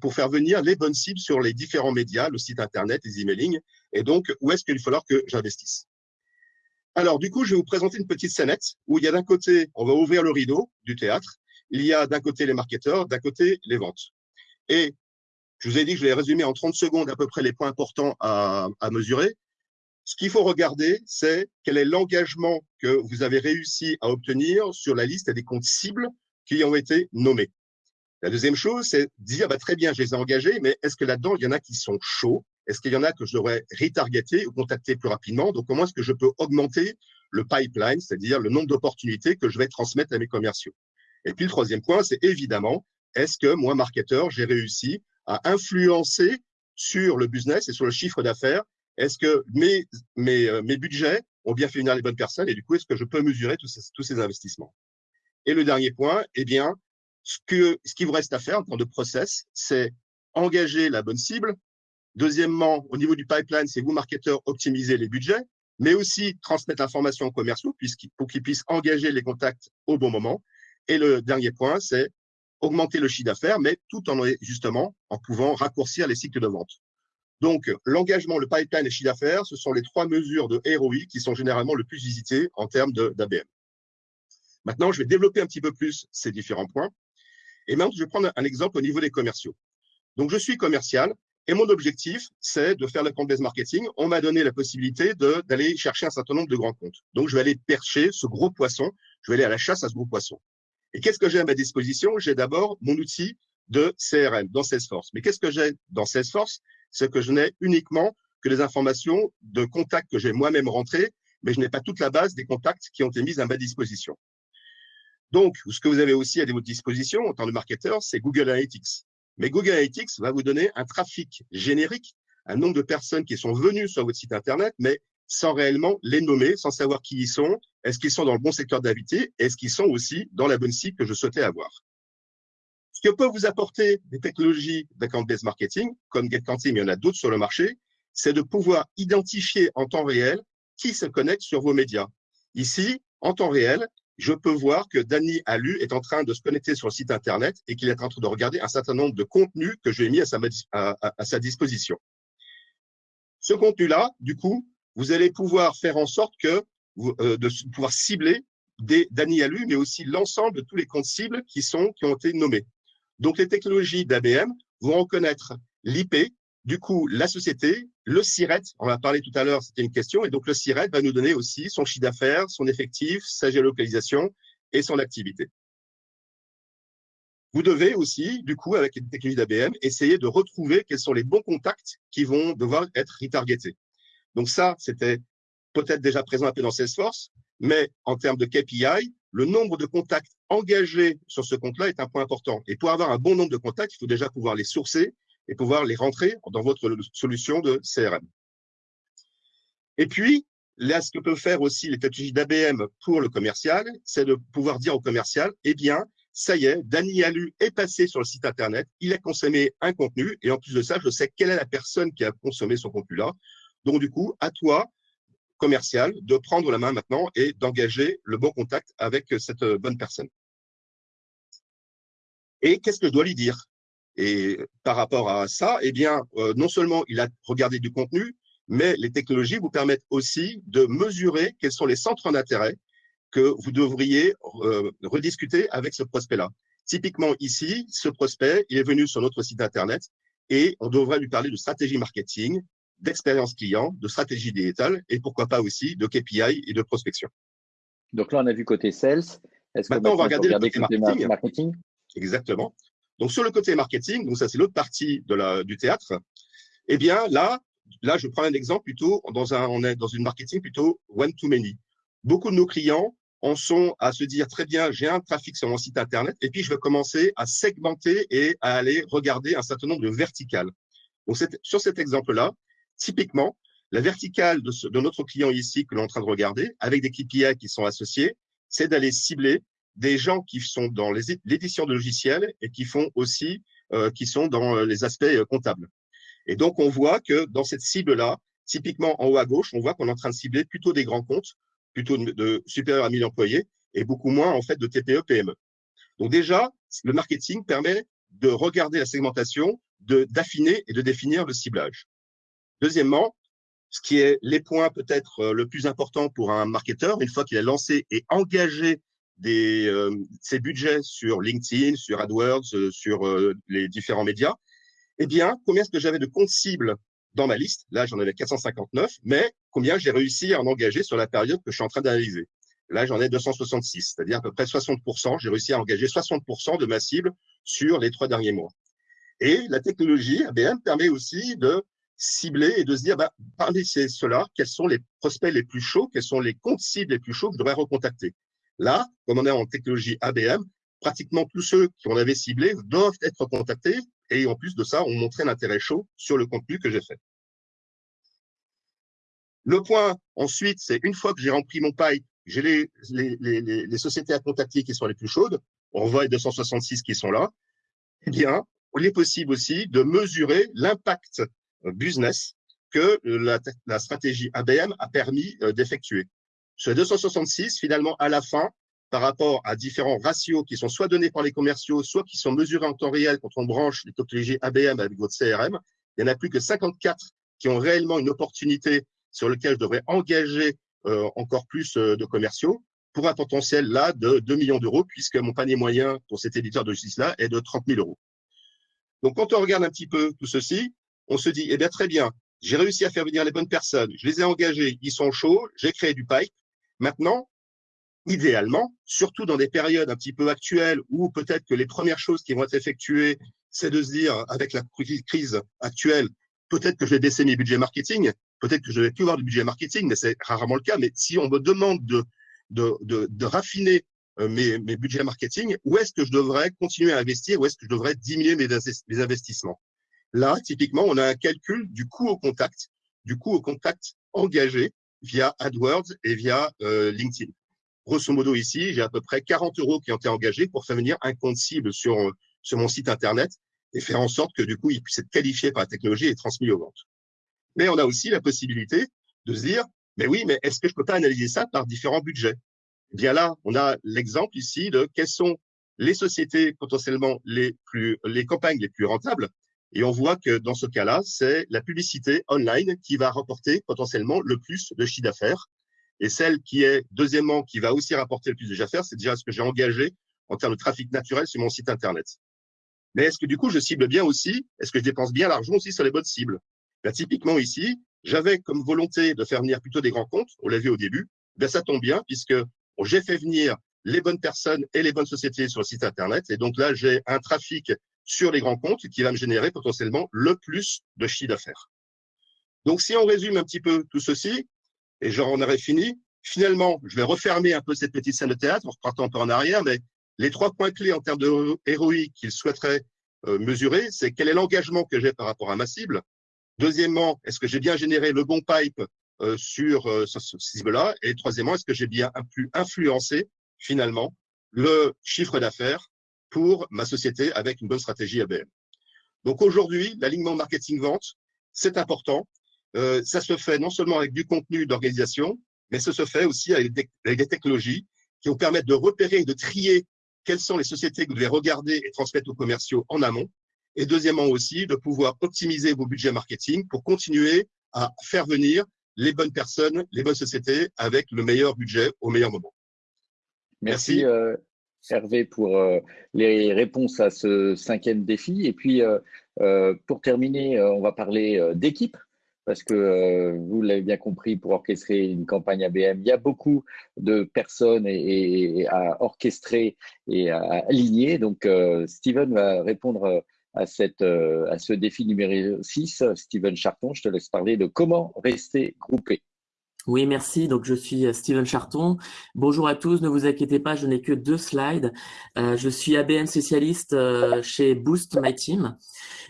pour faire venir les bonnes cibles sur les différents médias, le site Internet, les emailing, et donc, où est-ce qu'il va falloir que j'investisse? Alors, du coup, je vais vous présenter une petite scénette où il y a d'un côté, on va ouvrir le rideau du théâtre, il y a d'un côté les marketeurs, d'un côté les ventes. Et je vous ai dit que je vais résumer en 30 secondes à peu près les points importants à, à mesurer. Ce qu'il faut regarder, c'est quel est l'engagement que vous avez réussi à obtenir sur la liste des comptes cibles qui ont été nommés. La deuxième chose, c'est dire, bah, très bien, je les ai engagés, mais est-ce que là-dedans, il y en a qui sont chauds? Est-ce qu'il y en a que je devrais retargeter ou contacter plus rapidement? Donc, comment est-ce que je peux augmenter le pipeline, c'est-à-dire le nombre d'opportunités que je vais transmettre à mes commerciaux? Et puis, le troisième point, c'est évidemment, est-ce que moi, marketeur, j'ai réussi à influencer sur le business et sur le chiffre d'affaires Est-ce que mes, mes, euh, mes budgets ont bien fait venir les bonnes personnes et du coup, est-ce que je peux mesurer tous ces, tous ces investissements? Et le dernier point, eh bien, ce, que, ce qui vous reste à faire en termes de process, c'est engager la bonne cible. Deuxièmement, au niveau du pipeline, c'est vous, marketeurs, optimiser les budgets, mais aussi transmettre l'information aux commerciaux pour qu'ils puissent engager les contacts au bon moment. Et le dernier point, c'est augmenter le chiffre d'affaires, mais tout en justement en pouvant raccourcir les cycles de vente. Donc, l'engagement, le pipeline et le chiffre d'affaires, ce sont les trois mesures de ROI qui sont généralement le plus visitées en termes d'ABM. Maintenant, je vais développer un petit peu plus ces différents points. Et maintenant, je vais prendre un exemple au niveau des commerciaux. Donc, je suis commercial Et mon objectif, c'est de faire le compte-based marketing. On m'a donné la possibilité d'aller chercher un certain nombre de grands comptes. Donc, je vais aller percher ce gros poisson. Je vais aller à la chasse à ce gros poisson. Et qu'est-ce que j'ai à ma disposition? J'ai d'abord mon outil de CRM dans Salesforce. Mais qu'est-ce que j'ai dans Salesforce? C'est que je n'ai uniquement que les informations de contacts que j'ai moi-même rentrés, mais je n'ai pas toute la base des contacts qui ont été mis à ma disposition. Donc, ce que vous avez aussi à votre disposition en tant que marketeur, c'est Google Analytics. Mais Google Analytics va vous donner un trafic générique, un nombre de personnes qui sont venues sur votre site Internet, mais sans réellement les nommer, sans savoir qui ils sont, est-ce qu'ils sont dans le bon secteur d'activité, est-ce qu'ils sont aussi dans la bonne cible que je souhaitais avoir? Ce que peuvent vous apporter des technologies d'account-based marketing, comme GetCounting, mais il y en a d'autres sur le marché, c'est de pouvoir identifier en temps réel qui se connecte sur vos médias. Ici, en temps réel, je peux voir que Danny Alu est en train de se connecter sur le site Internet et qu'il est en train de regarder un certain nombre de contenus que j'ai mis à sa, à, sa, disposition. Ce contenu-là, du coup, vous allez pouvoir faire en sorte que euh, de pouvoir cibler des Danny Alu, mais aussi l'ensemble de tous les comptes cibles qui sont qui ont été nommés. Donc, les technologies d'ABM vont reconnaître l'IP, du coup, la société, le SIRET, on va parler tout à l'heure, c'était une question, et donc le SIRET va nous donner aussi son chiffre d'affaires, son effectif, sa géolocalisation et son activité. Vous devez aussi, du coup, avec les technologies d'ABM, essayer de retrouver quels sont les bons contacts qui vont devoir être retargetés. Donc ça, c'était peut-être déjà présent un peu dans Salesforce, mais en termes de KPI, le nombre de contacts engagés sur ce compte-là est un point important. Et pour avoir un bon nombre de contacts, il faut déjà pouvoir les sourcer et pouvoir les rentrer dans votre solution de CRM. Et puis, là, ce que peuvent faire aussi les technologies d'ABM pour le commercial, c'est de pouvoir dire au commercial, eh bien, ça y est, Danny Alu est passé sur le site Internet, il a consommé un contenu, et en plus de ça, je sais quelle est la personne qui a consommé ce contenu-là. Donc, du coup, à toi, commercial, de prendre la main maintenant et d'engager le bon contact avec cette bonne personne. Et qu'est-ce que je dois lui dire? Et par rapport à ça, eh bien, euh, non seulement il a regardé du contenu, mais les technologies vous permettent aussi de mesurer quels sont les centres d'intérêt que vous devriez euh, rediscuter avec ce prospect-là. Typiquement ici, ce prospect, il est venu sur notre site internet et on devrait lui parler de stratégie marketing, d'expérience client, de stratégie digitale et pourquoi pas aussi de KPI et de prospection. Donc là, on a vu côté sales. Est-ce maintenant, on va regarder le côté marketing. Exactement. Donc sur le côté marketing, donc ça c'est l'autre partie de la, du théâtre, eh bien là, là je prends un exemple plutôt dans un, on est dans une marketing plutôt one to many. Beaucoup de nos clients en sont à se dire très bien, j'ai un trafic sur mon site internet et puis je vais commencer à segmenter et à aller regarder un certain nombre de verticales. Donc sur cet exemple-là, typiquement, la verticale de, de notre client ici que l'on est en train de regarder, avec des KPI qui sont associés, c'est d'aller cibler des gens qui sont dans l'édition de logiciels et qui font aussi, euh, qui sont dans euh, les aspects euh, comptables. Et donc, on voit que dans cette cible-là, typiquement en haut à gauche, on voit qu'on est en train de cibler plutôt des grands comptes, plutôt de, supérieurs à 1000 employés et beaucoup moins en fait de TPE, PME. Donc déjà, le marketing permet de regarder la segmentation, de d'affiner et de définir le ciblage. Deuxièmement, ce qui est les points peut-être le plus important pour un marketeur, une fois qu'il a lancé et engagé des, euh, ses budgets sur LinkedIn, sur AdWords, euh, sur euh, les différents médias, eh bien, combien est-ce que j'avais de comptes cibles dans ma liste? Là, j'en avais 459, mais combien j'ai réussi à en engager sur la période que je suis en train d'analyser? Là, j'en ai 266, c'est-à-dire à peu près 60%. J'ai réussi à engager 60% de ma cible sur les trois derniers mois. Et la technologie ABM permet aussi de cibler et de se dire, bah, parmi ceux-là, quels sont les prospects les plus chauds, quels sont les comptes cibles les plus chauds que je devrais recontacter? Là, comme on est en technologie ABM, pratiquement tous ceux qu'on avait ciblés doivent être contactés et en plus de ça, on montrait un intérêt chaud sur le contenu que j'ai fait. Le point ensuite, c'est une fois que j'ai rempli mon pipe, j'ai les, les, sociétés à contacter qui sont les plus chaudes, on voit les 266 qui sont là, eh bien, il est possible aussi de mesurer l'impact business que la, la stratégie ABM a permis euh, d'effectuer. Les 266, finalement, à la fin, par rapport à différents ratios qui sont soit donnés par les commerciaux, soit qui sont mesurés en temps réel quand on branche les technologies ABM avec votre CRM, il n'y en a plus que 54 qui ont réellement une opportunité sur laquelle je devrais engager euh, encore plus euh, de commerciaux pour un potentiel là de 2 millions d'euros, puisque mon panier moyen pour cet éditeur de justice-là est de 30 000 euros. Donc, quand on regarde un petit peu tout ceci, on se dit, eh bien, très bien, j'ai réussi à faire venir les bonnes personnes, je les ai engagés, ils sont chauds, j'ai créé du pipe. Maintenant, idéalement, surtout dans des périodes un petit peu actuelles où peut-être que les premières choses qui vont être effectuées, c'est de se dire, avec la crise actuelle, peut-être que je vais baisser mes budgets marketing, peut-être que je vais plus avoir du budget marketing, mais c'est rarement le cas. Mais si on me demande de, de, de, de raffiner euh, mes, mes, budgets marketing, où est-ce que je devrais continuer à investir, où est-ce que je devrais diminuer mes investissements? Là, typiquement, on a un calcul du coût au contact, du coût au contact engagé via AdWords et via euh, LinkedIn. Grosso modo, ici, j'ai à peu près 40 euros qui ont été engagés pour faire venir un compte cible sur, euh, sur mon site Internet et faire en sorte que, du coup, il puisse être qualifié par la technologie et transmis aux ventes. Mais on a aussi la possibilité de se dire, mais oui, mais est-ce que je peux pas analyser ça par différents budgets? Eh bien là, on a l'exemple ici de quelles sont les sociétés potentiellement les plus, les campagnes les plus rentables. Et on voit que dans ce cas-là, c'est la publicité online qui va rapporter potentiellement le plus de chiffre d'affaires. Et celle qui est, deuxièmement, qui va aussi rapporter le plus de chiffre d'affaires, c'est déjà ce que j'ai engagé en termes de trafic naturel sur mon site Internet. Mais est-ce que du coup, je cible bien aussi? Est-ce que je dépense bien l'argent aussi sur les bonnes cibles? Ben, Typiquement ici, j'avais comme volonté de faire venir plutôt des grands comptes, on l'a vu au début. Ben, ça tombe bien puisque j'ai fait venir les bonnes personnes et les bonnes sociétés sur le site Internet. Et donc là, j'ai un trafic sur les grands comptes qui va me générer potentiellement le plus de chiffre d'affaires. Donc, si on résume un petit peu tout ceci, et j'en aurais fini, finalement, je vais refermer un peu cette petite scène de théâtre en repartant un peu en arrière, mais les trois points clés en termes de ROI qu'il souhaiterait euh, mesurer, c'est quel est l'engagement que j'ai par rapport à ma cible. Deuxièmement, est-ce que j'ai bien généré le bon pipe euh, sur euh, ce, cible-là? Et troisièmement, est-ce que j'ai bien pu influencer finalement le chiffre d'affaires pour ma société avec une bonne stratégie ABM Donc aujourd'hui, l'alignement marketing-vente, c'est important. ça se fait non seulement avec du contenu d'organisation, mais ça se fait aussi avec des, avec des technologies qui vont permettre de repérer et de trier quelles sont les sociétés que vous devez regarder et transmettre aux commerciaux en amont. Et deuxièmement aussi, de pouvoir optimiser vos budgets marketing pour continuer à faire venir les bonnes personnes, les bonnes sociétés avec le meilleur budget au meilleur moment. Merci, euh, Hervé pour euh, les réponses à ce cinquième défi. Et puis, euh, pour terminer, on va parler d'équipe parce que euh, vous l'avez bien compris, pour orchestrer une campagne ABM, il y a beaucoup de personnes et, à orchestrer et à aligner. Donc, euh, Steven va répondre à, cette, euh, à ce défi numéro 6. Steven Charton, je te laisse parler de comment rester groupé. Oui, merci. Donc, je suis Steven Charton. Bonjour à tous. Ne vous inquiétez pas, je n'ai que deux slides. je suis ABM spécialiste chez Boost My Team.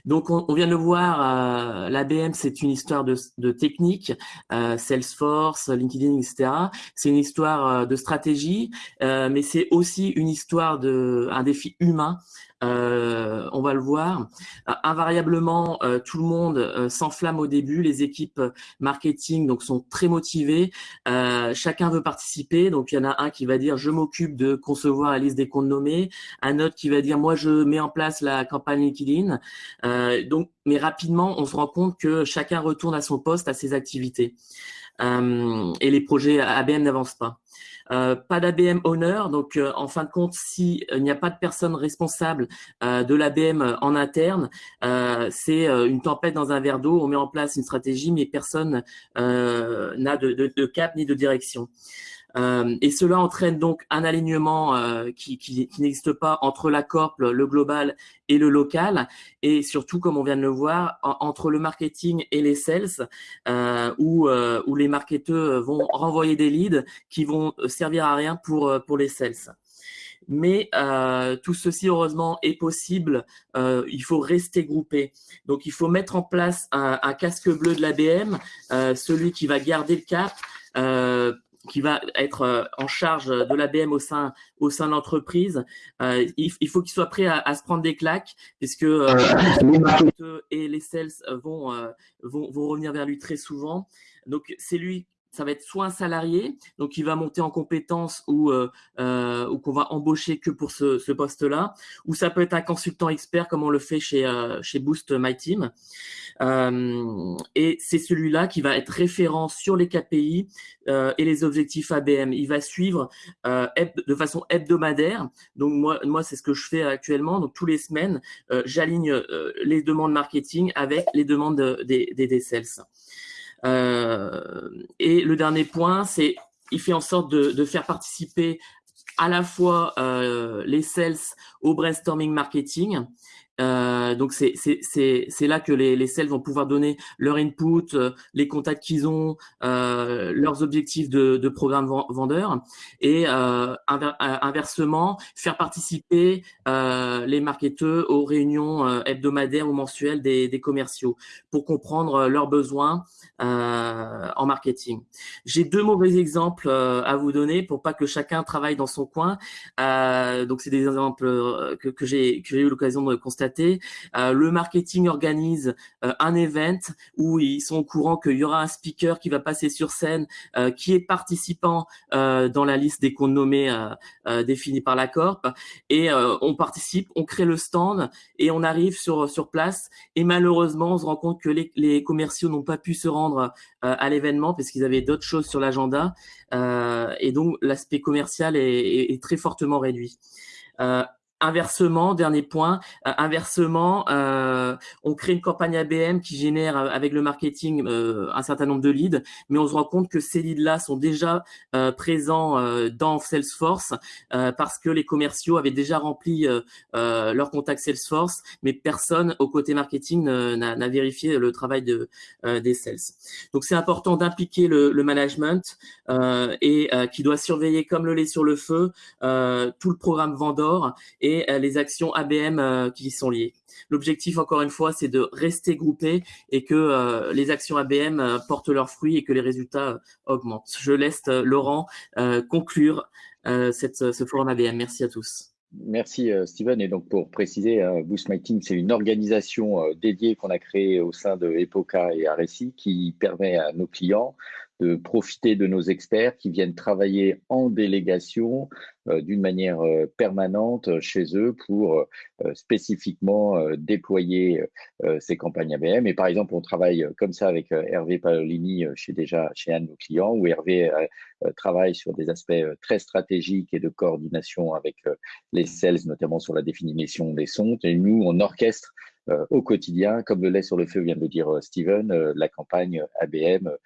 Donc, on, vient de le voir, euh, l'ABM, c'est une histoire de, de technique, euh, Salesforce, LinkedIn, etc. C'est une histoire euh, de stratégie, mais c'est aussi une histoire de un défi humain euh, on va le voir. Euh, invariablement, euh, tout le monde s'enflamme au début. Les équipes marketing donc sont très motivées. chacun veut participer. Donc il y en a un qui va dire je m'occupe de concevoir la liste des comptes nommés. Un autre qui va dire moi je mets en place la campagne LinkedIn. donc, mais rapidement, on se rend compte que chacun retourne à son poste, à ses activités. et les projets ABM n'avancent pas. Euh, pas d'ABM owner, donc euh, en fin de compte, s'il euh, n'y a pas de personne responsable de l'ABM en interne, c'est une tempête dans un verre d'eau, on met en place une stratégie, mais personne n'a de, cap ni de direction. Euh, et cela entraîne donc un alignement euh, qui, qui, qui n'existe pas entre la corp, le global et le local, et surtout, comme on vient de le voir, entre le marketing et les sales, euh, où, où les marketeurs vont renvoyer des leads qui vont servir à rien pour, pour les sales. Mais euh, tout ceci, heureusement, est possible. Euh, il faut rester groupé. Donc, il faut mettre en place un, un casque bleu de l'ABM, euh, celui qui va garder le cap, qui va être euh, en charge de l'ABM au sein au sein de l'entreprise, euh, il, faut qu'il soit prêt à, se prendre des claques, puisque euh, les marketeurs et les sales vont, vont, vont revenir vers lui très souvent. Donc c'est lui ça va être soit un salarié, donc il va monter en compétence ou, euh, euh, ou qu'on va embaucher que pour ce, ce poste-là, ou ça peut être un consultant expert comme on le fait chez, euh, chez Boost My Team. Euh, et c'est celui-là qui va être référent sur les KPI euh, et les objectifs ABM. Il va suivre euh, de façon hebdomadaire. Donc moi, moi c'est ce que je fais actuellement. Donc tous les semaines, j'aligne les demandes marketing avec les demandes des, des, des sales. Euh, et le dernier point, c'est il fait en sorte de, faire participer à la fois euh, les sales au brainstorming marketing euh, donc c'est là que les, les sales vont pouvoir donner leur input, euh, les contacts qu'ils ont, euh, leurs objectifs de, de programme vendeur et euh, inversement faire participer les marketeurs aux réunions hebdomadaires ou mensuelles des, des, commerciaux pour comprendre leurs besoins en marketing. J'ai deux mauvais exemples à vous donner pour pas que chacun travaille dans son coin. donc c'est des exemples que, que j'ai eu l'occasion de constater euh, le marketing organise euh, un event où ils sont au courant qu'il y aura un speaker qui va passer sur scène, euh, qui est participant dans la liste des comptes nommés définis par la Corp. Et on participe, on crée le stand et on arrive sur, place. Et malheureusement, on se rend compte que les, commerciaux n'ont pas pu se rendre à l'événement parce qu'ils avaient d'autres choses sur l'agenda. et donc, l'aspect commercial est, très fortement réduit. Inversement, dernier point, euh, inversement, euh, on crée une campagne ABM qui génère euh, avec le marketing un certain nombre de leads, mais on se rend compte que ces leads-là sont déjà présents dans Salesforce parce que les commerciaux avaient déjà rempli leur contact Salesforce, mais personne au côté marketing n'a vérifié le travail de, des sales. Donc c'est important d'impliquer le, management et qui doit surveiller comme le lait sur le feu tout le programme Vendor euh, les actions ABM euh, qui y sont liées. L'objectif, encore une fois, c'est de rester groupé et que euh, les actions ABM portent leurs fruits et que les résultats augmentent. Je laisse Laurent conclure ce forum ABM. Merci à tous. Merci Steven. Et donc pour préciser, Boost My c'est une organisation dédiée qu'on a créée au sein de Epoca et RSI qui permet à nos clients de profiter de nos experts qui viennent travailler en délégation euh, d'une manière euh, permanente chez eux pour euh, spécifiquement déployer ces campagnes ABM. Et par exemple, on travaille comme ça avec Hervé Paolini chez déjà chez un de nos clients, où Hervé travaille sur des aspects très stratégiques et de coordination avec les sales, notamment sur la définition des sons. Et nous, on orchestre au quotidien, comme le lait sur le feu vient de le dire Steven, la campagne ABM euh,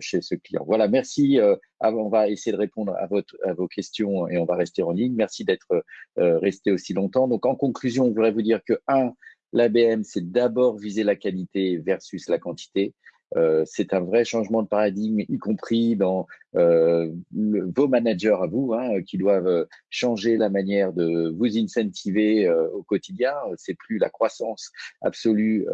chez ce client. Voilà, merci. Euh, on va essayer de répondre à, vos questions et on va rester en ligne. Merci d'être euh, resté aussi longtemps. Donc, en conclusion, je voudrais vous dire que, un, l'ABM, c'est d'abord viser la qualité versus la quantité. Euh, c'est un vrai changement de paradigme, y compris dans euh, vos managers à vous, hein, qui doivent changer la manière de vous incentiver euh, au quotidien. C'est plus la croissance absolue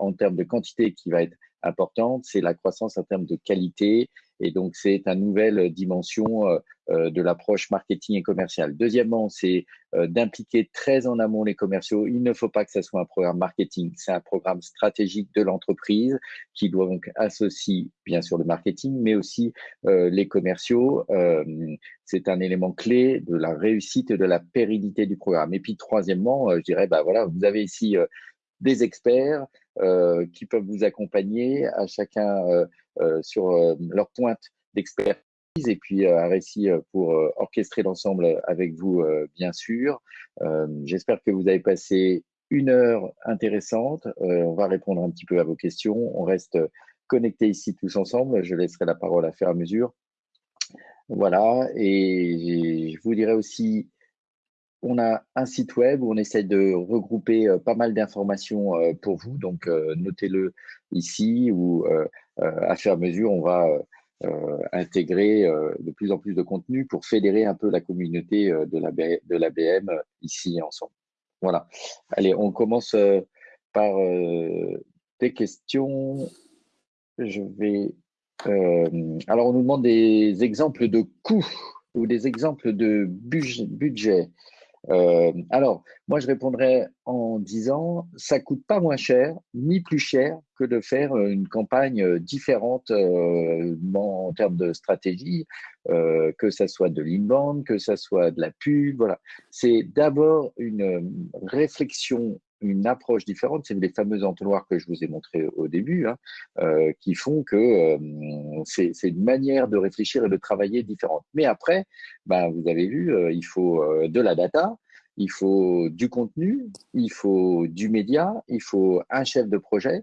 en termes de quantité qui va être importante, c'est la croissance en termes de qualité. Et donc, c'est une nouvelle dimension euh, euh, de l'approche marketing et commerciale. Deuxièmement, c'est euh, d'impliquer très en amont les commerciaux. Il ne faut pas que ce soit un programme marketing, c'est un programme stratégique de l'entreprise qui doit donc associer bien sûr le marketing, mais aussi les commerciaux. c'est un élément clé de la réussite et de la pérennité du programme. Et puis, troisièmement, je dirais, bah voilà, vous avez ici des experts euh, qui peuvent vous accompagner à chacun euh, euh, sur leur pointe d'expertise et puis un récit pour orchestrer l'ensemble avec vous, bien sûr. J'espère que vous avez passé une heure intéressante. on va répondre un petit peu à vos questions. On reste connectés ici tous ensemble. Je laisserai la parole à faire à mesure. Voilà, et je vous dirais aussi on a un site web où on essaie de regrouper euh, pas mal d'informations euh, pour vous. Donc, euh, notez-le ici ou à faire mesure, on va intégrer de plus en plus de contenu pour fédérer un peu la communauté de l'ABM ici ensemble. Voilà. Allez, on commence par des questions. Je vais. alors, on nous demande des exemples de coûts ou des exemples de budget. Euh, alors, moi, je répondrais en disant, ça coûte pas moins cher, ni plus cher que de faire une campagne différente euh, en termes de stratégie, euh, que ça soit de l'inbound, que ça soit de la pub. Voilà, c'est d'abord une réflexion une approche différente. C'est les fameux entonnoirs que je vous ai montrés au début, hein, euh, qui font que euh, c'est une manière de réfléchir et de travailler différente. Mais après, ben, vous avez vu, euh, il faut de la data, il faut du contenu, il faut du média, il faut un chef de projet.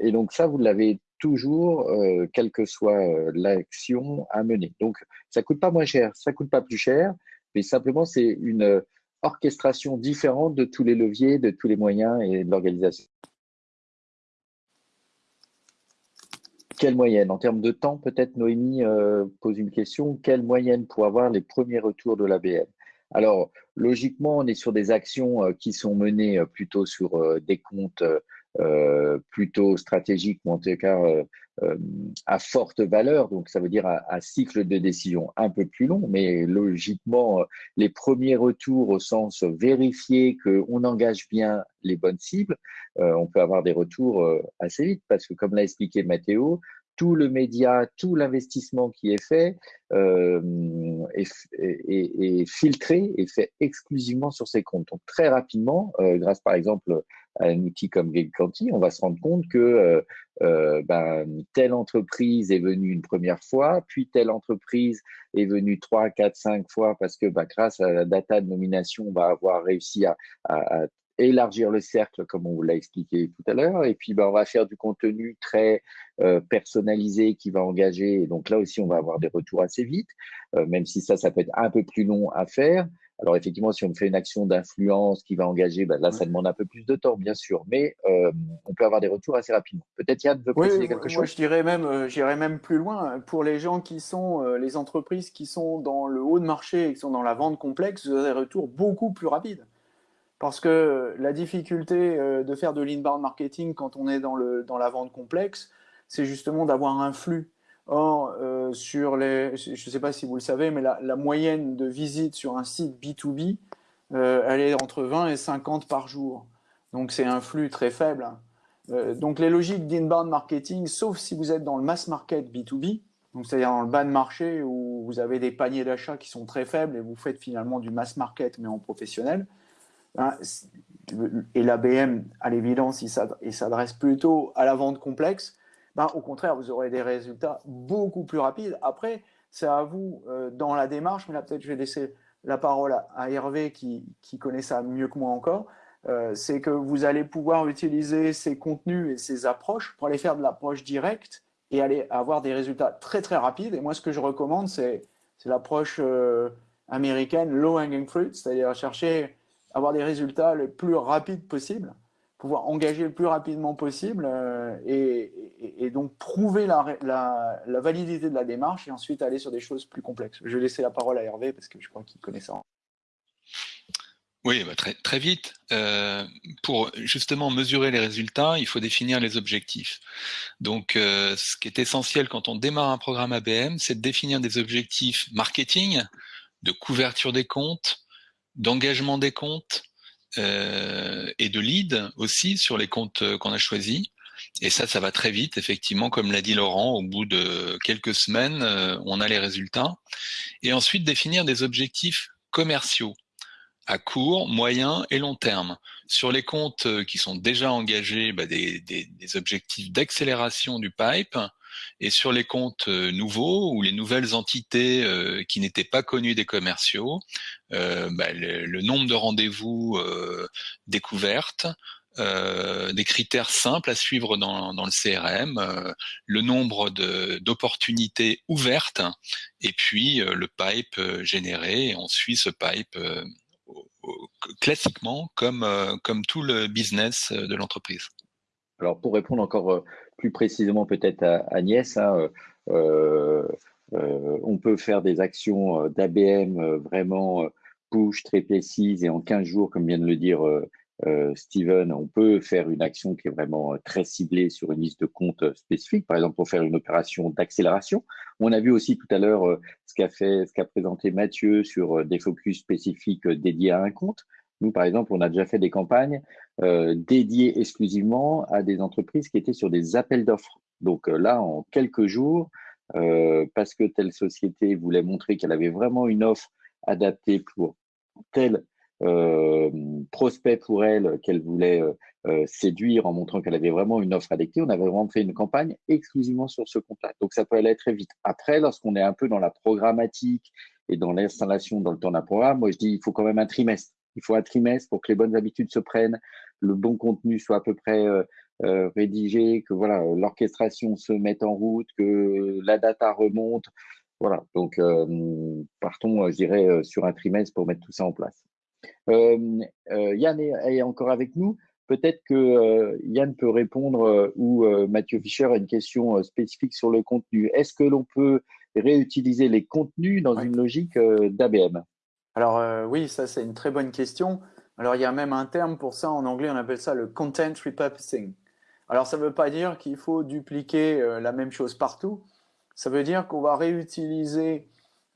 et donc ça, vous l'avez toujours, quelle que soit l'action à mener. Donc, ça coûte pas moins cher, ça coûte pas plus cher, mais simplement, c'est une orchestration différente de tous les leviers, de tous les moyens et de l'organisation. Quelle moyenne? En termes de temps, peut-être Noémie euh, pose une question. Quelle moyenne pour avoir les premiers retours de l'ABM Alors, logiquement, on est sur des actions euh, qui sont menées euh, plutôt sur des comptes plutôt stratégiques, ou en tout cas euh, à forte valeur, donc ça veut dire un, cycle de décision un peu plus long, mais logiquement, euh, les premiers retours au sens vérifier qu'on engage bien les bonnes cibles, euh, on peut avoir des retours assez vite, parce que comme l'a expliqué Mathéo, tout le média, tout l'investissement qui est fait euh, est, filtré et fait exclusivement sur ces comptes. Donc très rapidement, euh, grâce par exemple à un outil comme GameCanty, on va se rendre compte que euh, euh, ben, telle entreprise est venue une première fois, puis telle entreprise est venue trois, quatre, cinq fois parce que ben, grâce à la data de nomination, on va avoir réussi à, élargir le cercle, comme on vous l'a expliqué tout à l'heure. Et puis, ben, on va faire du contenu très euh, personnalisé qui va engager. Et donc là aussi, on va avoir des retours assez vite, même si ça, ça peut être un peu plus long à faire. Alors effectivement, si on fait une action d'influence qui va engager, ben là, ça demande un peu plus de temps, bien sûr, mais euh, on peut avoir des retours assez rapidement. Peut-être Yann veut préciser quelque chose. Moi, je dirais même, j'irais même plus loin. Pour les gens qui sont, les entreprises qui sont dans le haut de marché et qui sont dans la vente complexe, vous avez des retours beaucoup plus rapides. Parce que la difficulté euh, de faire de l'inbound marketing quand on est dans, le, dans la vente complexe, c'est justement d'avoir un flux. Or, euh, sur les, je ne sais pas si vous le savez, mais la, moyenne de visites sur un site B2B, euh, elle est entre 20 et 50 par jour. Donc, c'est un flux très faible. donc, les logiques d'inbound marketing, sauf si vous êtes dans le mass market B2B, c'est-à-dire dans le bas de marché où vous avez des paniers d'achat qui sont très faibles et vous faites finalement du mass market mais en professionnel, Hein, et l'ABM, à l'évidence, il s'adresse plutôt à la vente complexe, ben, au contraire, vous aurez des résultats beaucoup plus rapides. Après, c'est à vous euh, dans la démarche, mais là peut-être je vais laisser la parole à, Hervé qui, connaît ça mieux que moi encore, euh, c'est que vous allez pouvoir utiliser ces contenus et ces approches pour aller faire de l'approche directe et aller avoir des résultats très très rapides. Et moi, ce que je recommande, c'est l'approche euh, américaine low hanging fruit, c'est-à-dire chercher avoir des résultats le plus rapides possible, pouvoir engager le plus rapidement possible euh, et, donc prouver la, validité de la démarche et ensuite aller sur des choses plus complexes. Je vais laisser la parole à Hervé parce que je crois qu'il connaît ça. Oui, bah, très, très vite. Euh, pour justement mesurer les résultats, il faut définir les objectifs. Donc, euh, ce qui est essentiel quand on démarre un programme ABM, c'est de définir des objectifs marketing, de couverture des comptes, d'engagement des comptes euh, et de lead aussi sur les comptes euh, qu'on a choisis. Et ça, ça va très vite, effectivement, comme l'a dit Laurent, au bout de quelques semaines, euh, on a les résultats. Et ensuite, définir des objectifs commerciaux à court, moyen et long terme. Sur les comptes qui sont déjà engagés, bah, des, objectifs d'accélération du pipe, et sur les comptes euh, nouveaux ou les nouvelles entités euh, qui n'étaient pas connues des commerciaux, euh, bah, le, nombre de rendez-vous découvertes, des critères simples à suivre dans, le CRM, le nombre d'opportunités ouvertes et puis le pipe généré. On suit ce pipe classiquement comme, comme tout le business de l'entreprise. Alors pour répondre encore plus précisément peut-être à Agnès, hein, euh, euh, on peut faire des actions euh, d'ABM vraiment push, très précises et en 15 jours, comme vient de le dire Steven, on peut faire une action qui est vraiment très ciblée sur une liste de comptes spécifique, par exemple pour faire une opération d'accélération. On a vu aussi tout à l'heure ce qu'a présenté Mathieu sur des focus spécifiques dédiés à un compte. Nous, par exemple, on a déjà fait des campagnes dédiées exclusivement à des entreprises qui étaient sur des appels d'offres. Donc là, en quelques jours, parce que telle société voulait montrer qu'elle avait vraiment une offre adaptée pour tel euh, prospect pour elle qu'elle voulait euh, euh, séduire en montrant qu'elle avait vraiment une offre adaptée. On avait vraiment fait une campagne exclusivement sur ce compte-là. Donc ça peut aller très vite. Après, lorsqu'on est un peu dans la programmatique et dans l'installation dans le temps d'un programme, moi je dis il faut quand même un trimestre. Il faut un trimestre pour que les bonnes habitudes se prennent, le bon contenu soit à peu près rédigé, que voilà l'orchestration se mette en route, que la data remonte. Voilà, donc partons, je dirais, sur un trimestre pour mettre tout ça en place. Euh, euh, Yann est, encore avec nous. Peut-être que euh, Yann peut répondre ou Mathieu Fischer à une question spécifique sur le contenu. Est-ce que l'on peut réutiliser les contenus dans une logique d'ABM Alors oui, ça c'est une très bonne question. Alors il y a même un terme pour ça, en anglais on appelle ça le content repurposing. Alors ça ne veut pas dire qu'il faut dupliquer la même chose partout, ça veut dire qu'on va réutiliser,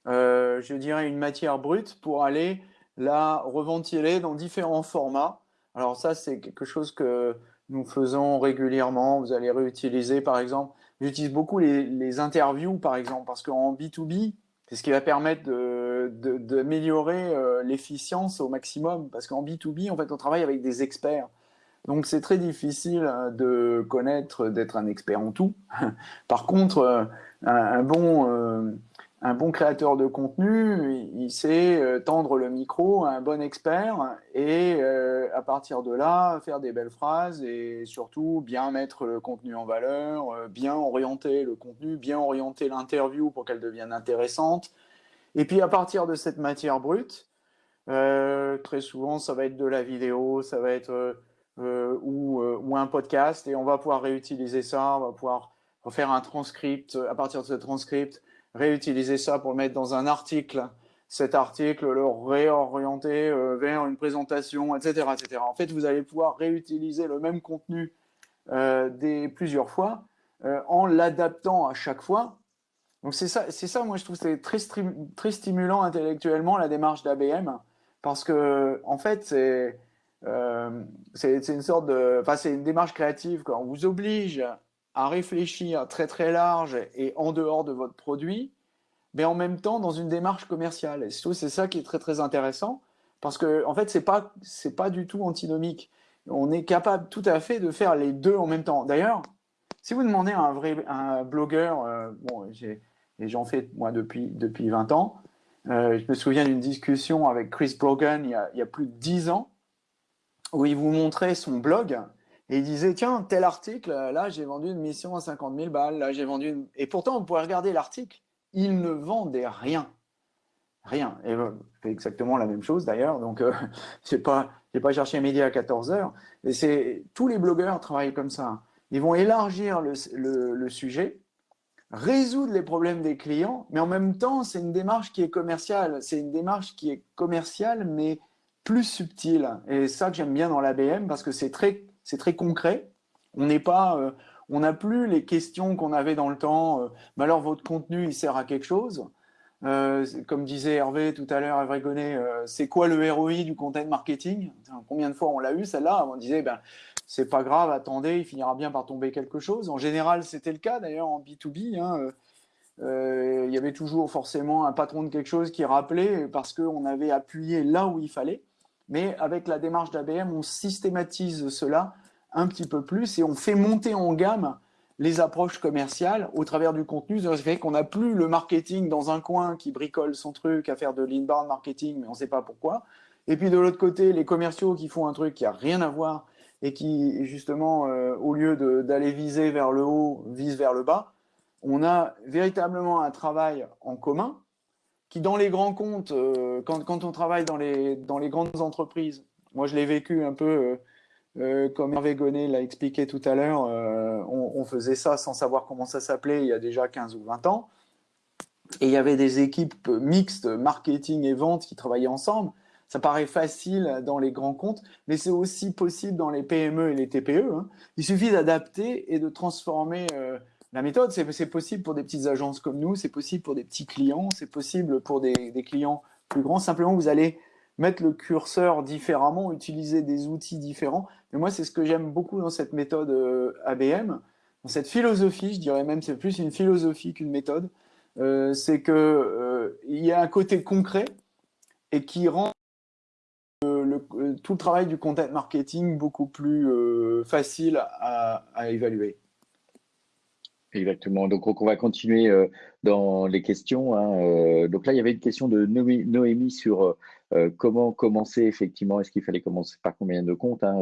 je dirais, une matière brute pour aller la reventiler dans différents formats. Alors ça, c'est quelque chose que nous faisons régulièrement. Vous allez réutiliser, par exemple, j'utilise beaucoup les, interviews, par exemple, parce qu'en B2B, c'est ce qui va permettre d'améliorer euh, l'efficience au maximum. Parce qu'en B2B, en fait, on travaille avec des experts. Donc, c'est très difficile euh, de connaître, d'être un expert en tout. Par contre, euh, un, bon un bon créateur de contenu, il sait tendre le micro à un bon expert et à partir de là, faire des belles phrases et surtout bien mettre le contenu en valeur, bien orienter le contenu, bien orienter l'interview pour qu'elle devienne intéressante. Et puis à partir de cette matière brute, très souvent ça va être de la vidéo, ça va être ou, ou, un podcast et on va pouvoir réutiliser ça, on va pouvoir faire un transcript à partir de ce transcript réutiliser ça pour le mettre dans un article, cet article, le réorienter euh, vers une présentation, etc., etc. En fait, vous allez pouvoir réutiliser le même contenu euh, plusieurs fois euh, en l'adaptant à chaque fois. Donc c'est ça, c'est ça, moi je trouve c'est très, stimulant intellectuellement la démarche d'ABM parce que en fait c'est c'est une sorte de, enfin c'est une démarche créative. Quoi. On vous oblige à réfléchir très très large et en dehors de votre produit, mais en même temps dans une démarche commerciale. Et c'est ça qui est très très intéressant, parce que en fait, c'est pas c'est pas du tout antinomique. On est capable tout à fait de faire les deux en même temps. D'ailleurs, si vous demandez à un vrai blogueur, euh, bon, et j'en fais moi depuis depuis 20 ans, euh, je me souviens d'une discussion avec Chris Brogan il y, a, il y a plus de 10 ans, où il vous montrait son blog et il disait, tiens, tel article, là, j'ai vendu une mission à 50 000 balles, là, j'ai vendu une... Et pourtant, vous pouvez regarder l'article, il ne vendait rien. Rien. Et fait exactement la même chose, d'ailleurs. Donc, euh, n'ai pas, pas cherché média à 14 heures. Et c'est tous les blogueurs travaillent comme ça. Ils vont élargir le, le sujet, résoudre les problèmes des clients, mais en même temps, c'est une démarche qui est commerciale. C'est une démarche qui est commerciale, mais plus subtile. Et ça que j'aime bien dans l'ABM, parce que c'est très très concret. On n'est pas, euh, on n'a plus les questions qu'on avait dans le temps. Euh, mais alors votre contenu, il sert à quelque chose? Euh, comme disait Hervé tout à l'heure, Hervé Gonnet, c'est quoi le ROI du content marketing? Combien de fois on l'a eu celle-là? On disait, ben, c'est pas grave, attendez, il finira bien par tomber quelque chose. En général, c'était le cas d'ailleurs en B2B. Hein, il y avait toujours forcément un patron de quelque chose qui rappelait parce qu'on avait appuyé là où il fallait. Mais avec la démarche d'ABM, on systématise cela un petit peu plus et on fait monter en gamme les approches commerciales au travers du contenu. Ça fait qu'on n'a plus le marketing dans un coin qui bricole son truc à faire de l'inbound marketing, mais on ne sait pas pourquoi. Et puis de l'autre côté, les commerciaux qui font un truc qui n'a rien à voir et qui, justement, euh, au lieu d'aller viser vers le haut, vise vers le bas. On a véritablement un travail en commun qui, dans les grands comptes, euh, quand, on travaille dans les, grandes entreprises, moi je l'ai vécu un peu euh, comme Hervé Gonnet l'a expliqué tout à l'heure, on, faisait ça sans savoir comment ça s'appelait il y a déjà 15 ou 20 ans. Et il y avait des équipes mixtes, marketing et vente, qui travaillaient ensemble. Ça paraît facile dans les grands comptes, mais c'est aussi possible dans les PME et les TPE. Hein. Il suffit d'adapter et de transformer euh, la méthode. C'est possible pour des petites agences comme nous, c'est possible pour des petits clients, c'est possible pour des, clients plus grands. Simplement, vous allez mettre le curseur différemment, utiliser des outils différents. Mais moi, c'est ce que j'aime beaucoup dans cette méthode euh, ABM, dans cette philosophie, je dirais même, c'est plus une philosophie qu'une méthode. Euh, c'est qu'il euh, y a un côté concret et qui rend le, tout le travail du content marketing beaucoup plus facile à, évaluer. Exactement. Donc, on va continuer dans les questions. Hein. Donc là, il y avait une question de Noémie sur euh, comment commencer effectivement Est-ce qu'il fallait commencer par combien de comptes hein?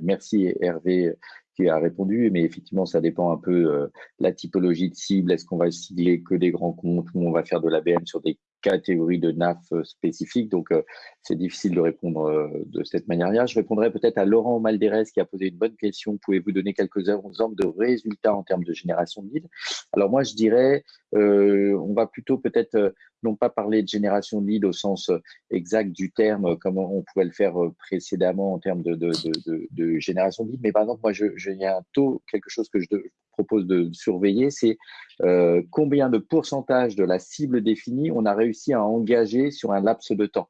Merci Hervé qui a répondu, mais effectivement, ça dépend un peu euh, la typologie de cible. Est-ce qu'on va cibler que des grands comptes ou on va faire de l'ABM sur des catégories de NAF euh, spécifiques Donc, euh, c'est difficile de répondre de cette manière-là. Je répondrai peut-être à Laurent Malderès qui a posé une bonne question. Pouvez-vous donner quelques exemples de résultats en termes de génération de leads? Alors, moi, je dirais, on va plutôt peut-être non pas parler de génération de leads au sens exact du terme, comme on pouvait le faire précédemment en termes de, génération de leads, mais par exemple, moi, il y a un taux, quelque chose que je propose de surveiller, c'est euh, combien de pourcentage de la cible définie on a réussi à engager sur un laps de temps.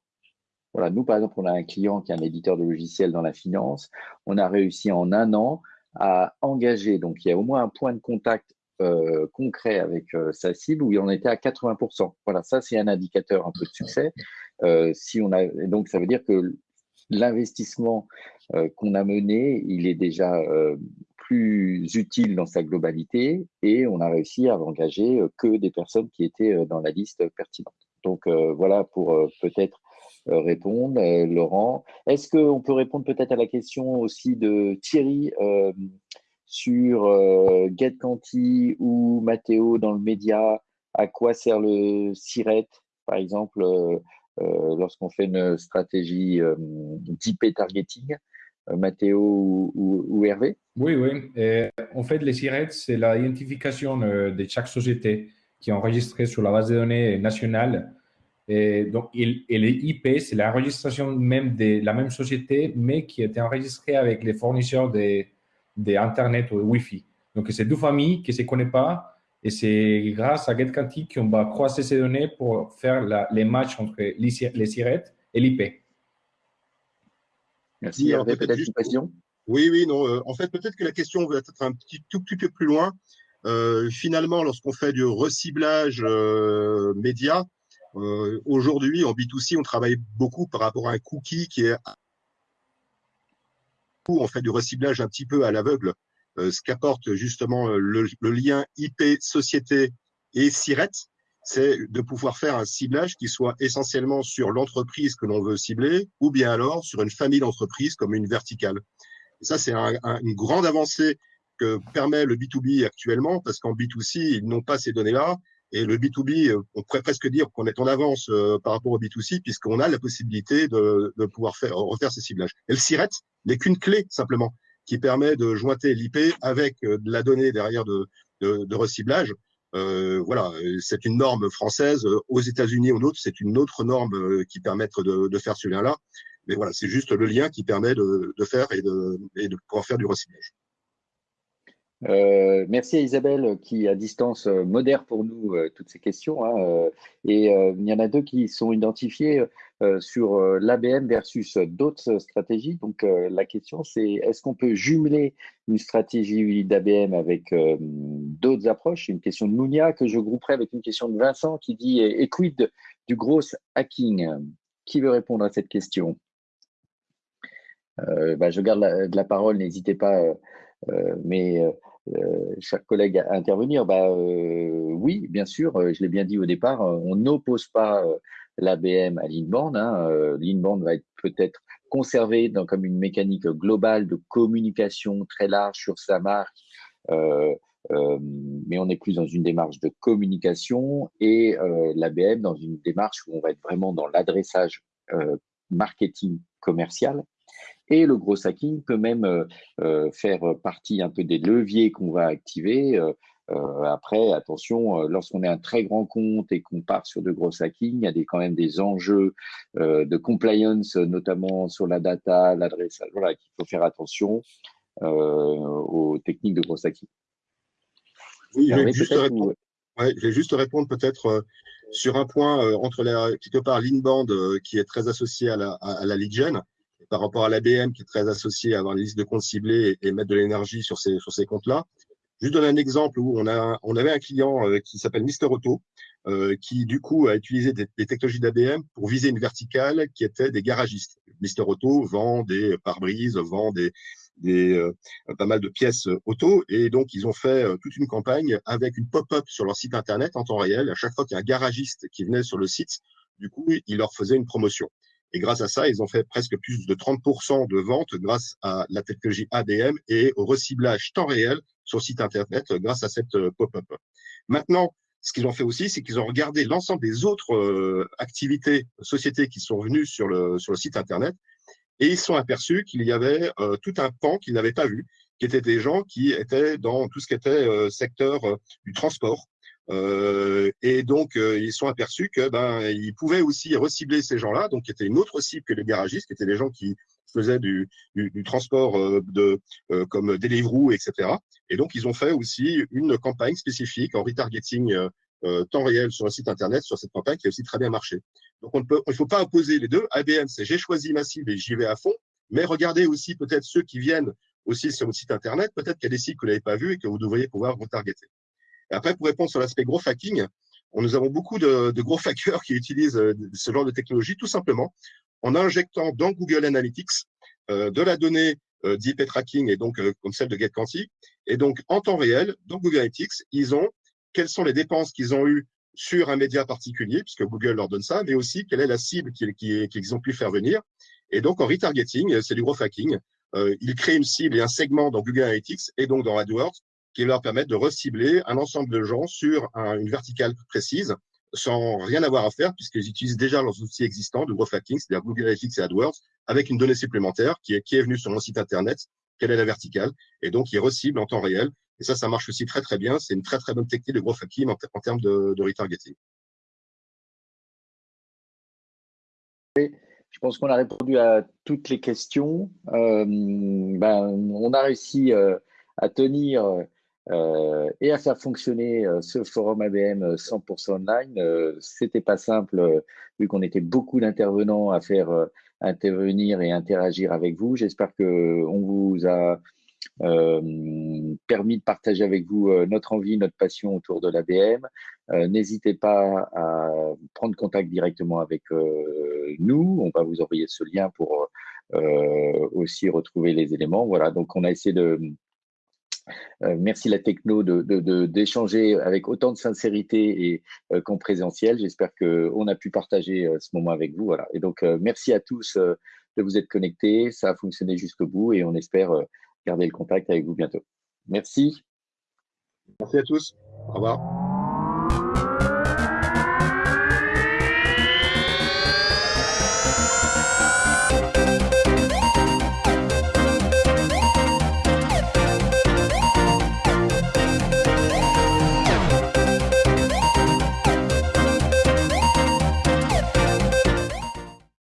Voilà, nous, par exemple, on a un client qui est un éditeur de logiciels dans la finance. On a réussi en un an à engager, donc il y a au moins un point de contact euh, concret avec euh, sa cible où il en était à 80%. Voilà, ça c'est un indicateur un peu de succès. si on a, donc ça veut dire que l'investissement euh, qu'on a mené, il est déjà euh, plus utile dans sa globalité et on a réussi à engager euh, que des personnes qui étaient dans la liste pertinente. Donc voilà pour peut-être répondre. Laurent, est-ce qu'on peut répondre peut-être à la question aussi de Thierry sur GetCanti ou Matteo dans le média À quoi sert le SIRET, par exemple euh, lorsqu'on fait une stratégie euh, d'IP targeting euh, Mathéo ou, Hervé? Oui, oui. en fait, les SIRET, c'est l'identification de chaque société qui est enregistrée sur la base de données nationale. Et donc, et, les IP, c'est l'enregistration même de la même société, mais qui été enregistrée avec les fournisseurs d'Internet ou de Wi-Fi. Donc, c'est deux familles qui ne se connaissent pas, et c'est grâce à GetCantic qu'on va croiser ces données pour faire les matchs entre les, les SIRET et l'IP. Merci. Hervé, peut-être une question Oui, oui, non. Euh, en fait, peut-être que la question va être un petit tout petit peu plus loin. Euh, finalement, lorsqu'on fait du reciblage euh, média, aujourd'hui en B2C, on travaille beaucoup par rapport à un cookie qui est on fait du reciblage un petit peu à l'aveugle. Euh, ce qu'apporte justement euh, le, lien IP société et SIRET, c'est de pouvoir faire un ciblage qui soit essentiellement sur l'entreprise que l'on veut cibler ou bien alors sur une famille d'entreprises comme une verticale. Ça, c'est une grande avancée que permet le B2B actuellement parce qu'en B2C, ils n'ont pas ces données-là. Et le B2B, euh, on pourrait presque dire qu'on est en avance par rapport au B2C puisqu'on a la possibilité de, de pouvoir faire, refaire ces ciblages. Et le SIRET n'est qu'une clé simplement qui permet de jointer l'IP avec euh, de la donnée derrière de, de, de reciblage. Euh, voilà, c'est une norme française. Aux États-Unis ou d'autres, c'est une autre norme euh, qui permet de, de faire ce lien-là. Mais voilà, c'est juste le lien qui permet de, de faire et de, et de pouvoir faire du reciblage. Euh, merci à Isabelle qui, à distance, euh, modère pour nous euh, toutes ces questions. Hein, et il y en a deux qui sont identifiées sur l'ABM versus d'autres stratégies. Donc, la question, c'est est-ce qu'on peut jumeler une stratégie d'ABM avec d'autres approches? Une question de Mounia que je grouperai avec une question de Vincent qui dit Et quid du gros hacking Qui veut répondre à cette question? Bah, Je garde la, la parole, n'hésitez pas. mais euh, chers collègues à intervenir bah, euh, Oui, bien sûr, euh, je l'ai bien dit au départ, on n'oppose pas l'ABM à l'inbound. Hein. L'inbound va être peut-être conservé dans, comme une mécanique globale de communication très large sur sa marque, euh, euh, mais on est plus dans une démarche de communication et euh, l'ABM dans une démarche où on va être vraiment dans l'adressage marketing commercial. Et le gros hacking peut même euh, euh, faire partie un peu des leviers qu'on va activer. après, attention, lorsqu'on est un très grand compte et qu'on part sur de gros hacking, il y a des, quand même des enjeux de compliance, notamment sur la data, l'adresse. Voilà, qu'il faut faire attention aux techniques de gros hacking. Oui, je vais, juste répondre, ouais, je vais juste répondre peut-être sur un point euh, entre la, quelque part l'inbound euh, qui est très associé à la, à, la lead gen par rapport à l'ABM qui est très associé à avoir une liste de comptes ciblés et, mettre de l'énergie sur ces, sur ces comptes-là. Juste donner un exemple où on, a, on avait un client euh, qui s'appelle Mister Auto, qui du coup a utilisé des, des technologies d'ABM pour viser une verticale qui était des garagistes. Mister Auto vend des pare-brises, vend des, des, euh, pas mal de pièces euh, auto. Et donc, ils ont fait euh, toute une campagne avec une pop-up sur leur site Internet en temps réel. À chaque fois qu'il y a un garagiste qui venait sur le site, du coup, ils leur faisaient une promotion. Et grâce à ça, ils ont fait presque plus de 30% de ventes grâce à la technologie ADM et au reciblage temps réel sur le site Internet grâce à cette pop-up. Maintenant, ce qu'ils ont fait aussi, c'est qu'ils ont regardé l'ensemble des autres activités, sociétés qui sont venues sur le, sur le site Internet et ils sont aperçus qu'il y avait euh, tout un pan qu'ils n'avaient pas vu, qui étaient des gens qui étaient dans tout ce qui était euh, secteur euh, du transport. Et donc, ils sont aperçus que ben, ils pouvaient aussi recibler ces gens-là, donc qui étaient une autre cible que les garagistes, qui étaient des gens qui faisaient du, du, du transport de, comme Deliveroo, etc. Et donc, ils ont fait aussi une campagne spécifique en retargeting euh, temps réel sur le site internet sur cette campagne qui a aussi très bien marché. Donc on ne peut, il faut pas opposer les deux. ABM, c'est j'ai choisi ma cible et j'y vais à fond, mais regardez aussi peut-être ceux qui viennent aussi sur votre site internet, peut-être qu'il y a des sites que vous n'avez pas vus et que vous devriez pouvoir retargeter. Après, pour répondre sur l'aspect gros hacking, nous avons beaucoup de, gros hackers qui utilisent euh, ce genre de technologie tout simplement en injectant dans Google Analytics euh, de la donnée euh, d'IP tracking et donc euh, comme celle de GetQuanti. Et donc en temps réel, dans Google Analytics, ils ont quelles sont les dépenses qu'ils ont eues sur un média particulier, puisque Google leur donne ça, mais aussi quelle est la cible qu'ils ont pu faire venir. Et donc, en retargeting, c'est du gros hacking. Ils créent une cible et un segment dans Google Analytics et donc dans AdWords qui leur permettent de recibler un ensemble de gens sur une verticale précise sans rien avoir à faire puisqu'ils utilisent déjà leurs outils existants de growth hacking, c'est-à-dire Google Analytics et AdWords, avec une donnée supplémentaire qui est, qui est venue sur mon site internet, quelle est la verticale, et donc ils reciblent en temps réel et ça, ça marche aussi très très bien. C'est une très très bonne technique de gros hacking en, termes de, retargeting. Je pense qu'on a répondu à toutes les questions. Euh, ben, on a réussi euh, à tenir euh, et à faire fonctionner ce forum ABM 100% online. C'était pas simple vu qu'on était beaucoup d'intervenants à faire intervenir et interagir avec vous. J'espère que on vous a euh, permis de partager avec vous euh, notre envie, notre passion autour de l'ABM. Euh, n'hésitez pas à prendre contact directement avec nous. On va vous envoyer ce lien pour aussi retrouver les éléments. Voilà, donc on a essayé de, merci la techno d'échanger de, avec autant de sincérité et qu'en présentiel. J'espère qu'on a pu partager ce moment avec vous. Voilà. Et donc, merci à tous de vous être connectés. Ça a fonctionné jusqu'au bout et on espère garder le contact avec vous bientôt. Merci. Merci à tous. Au revoir.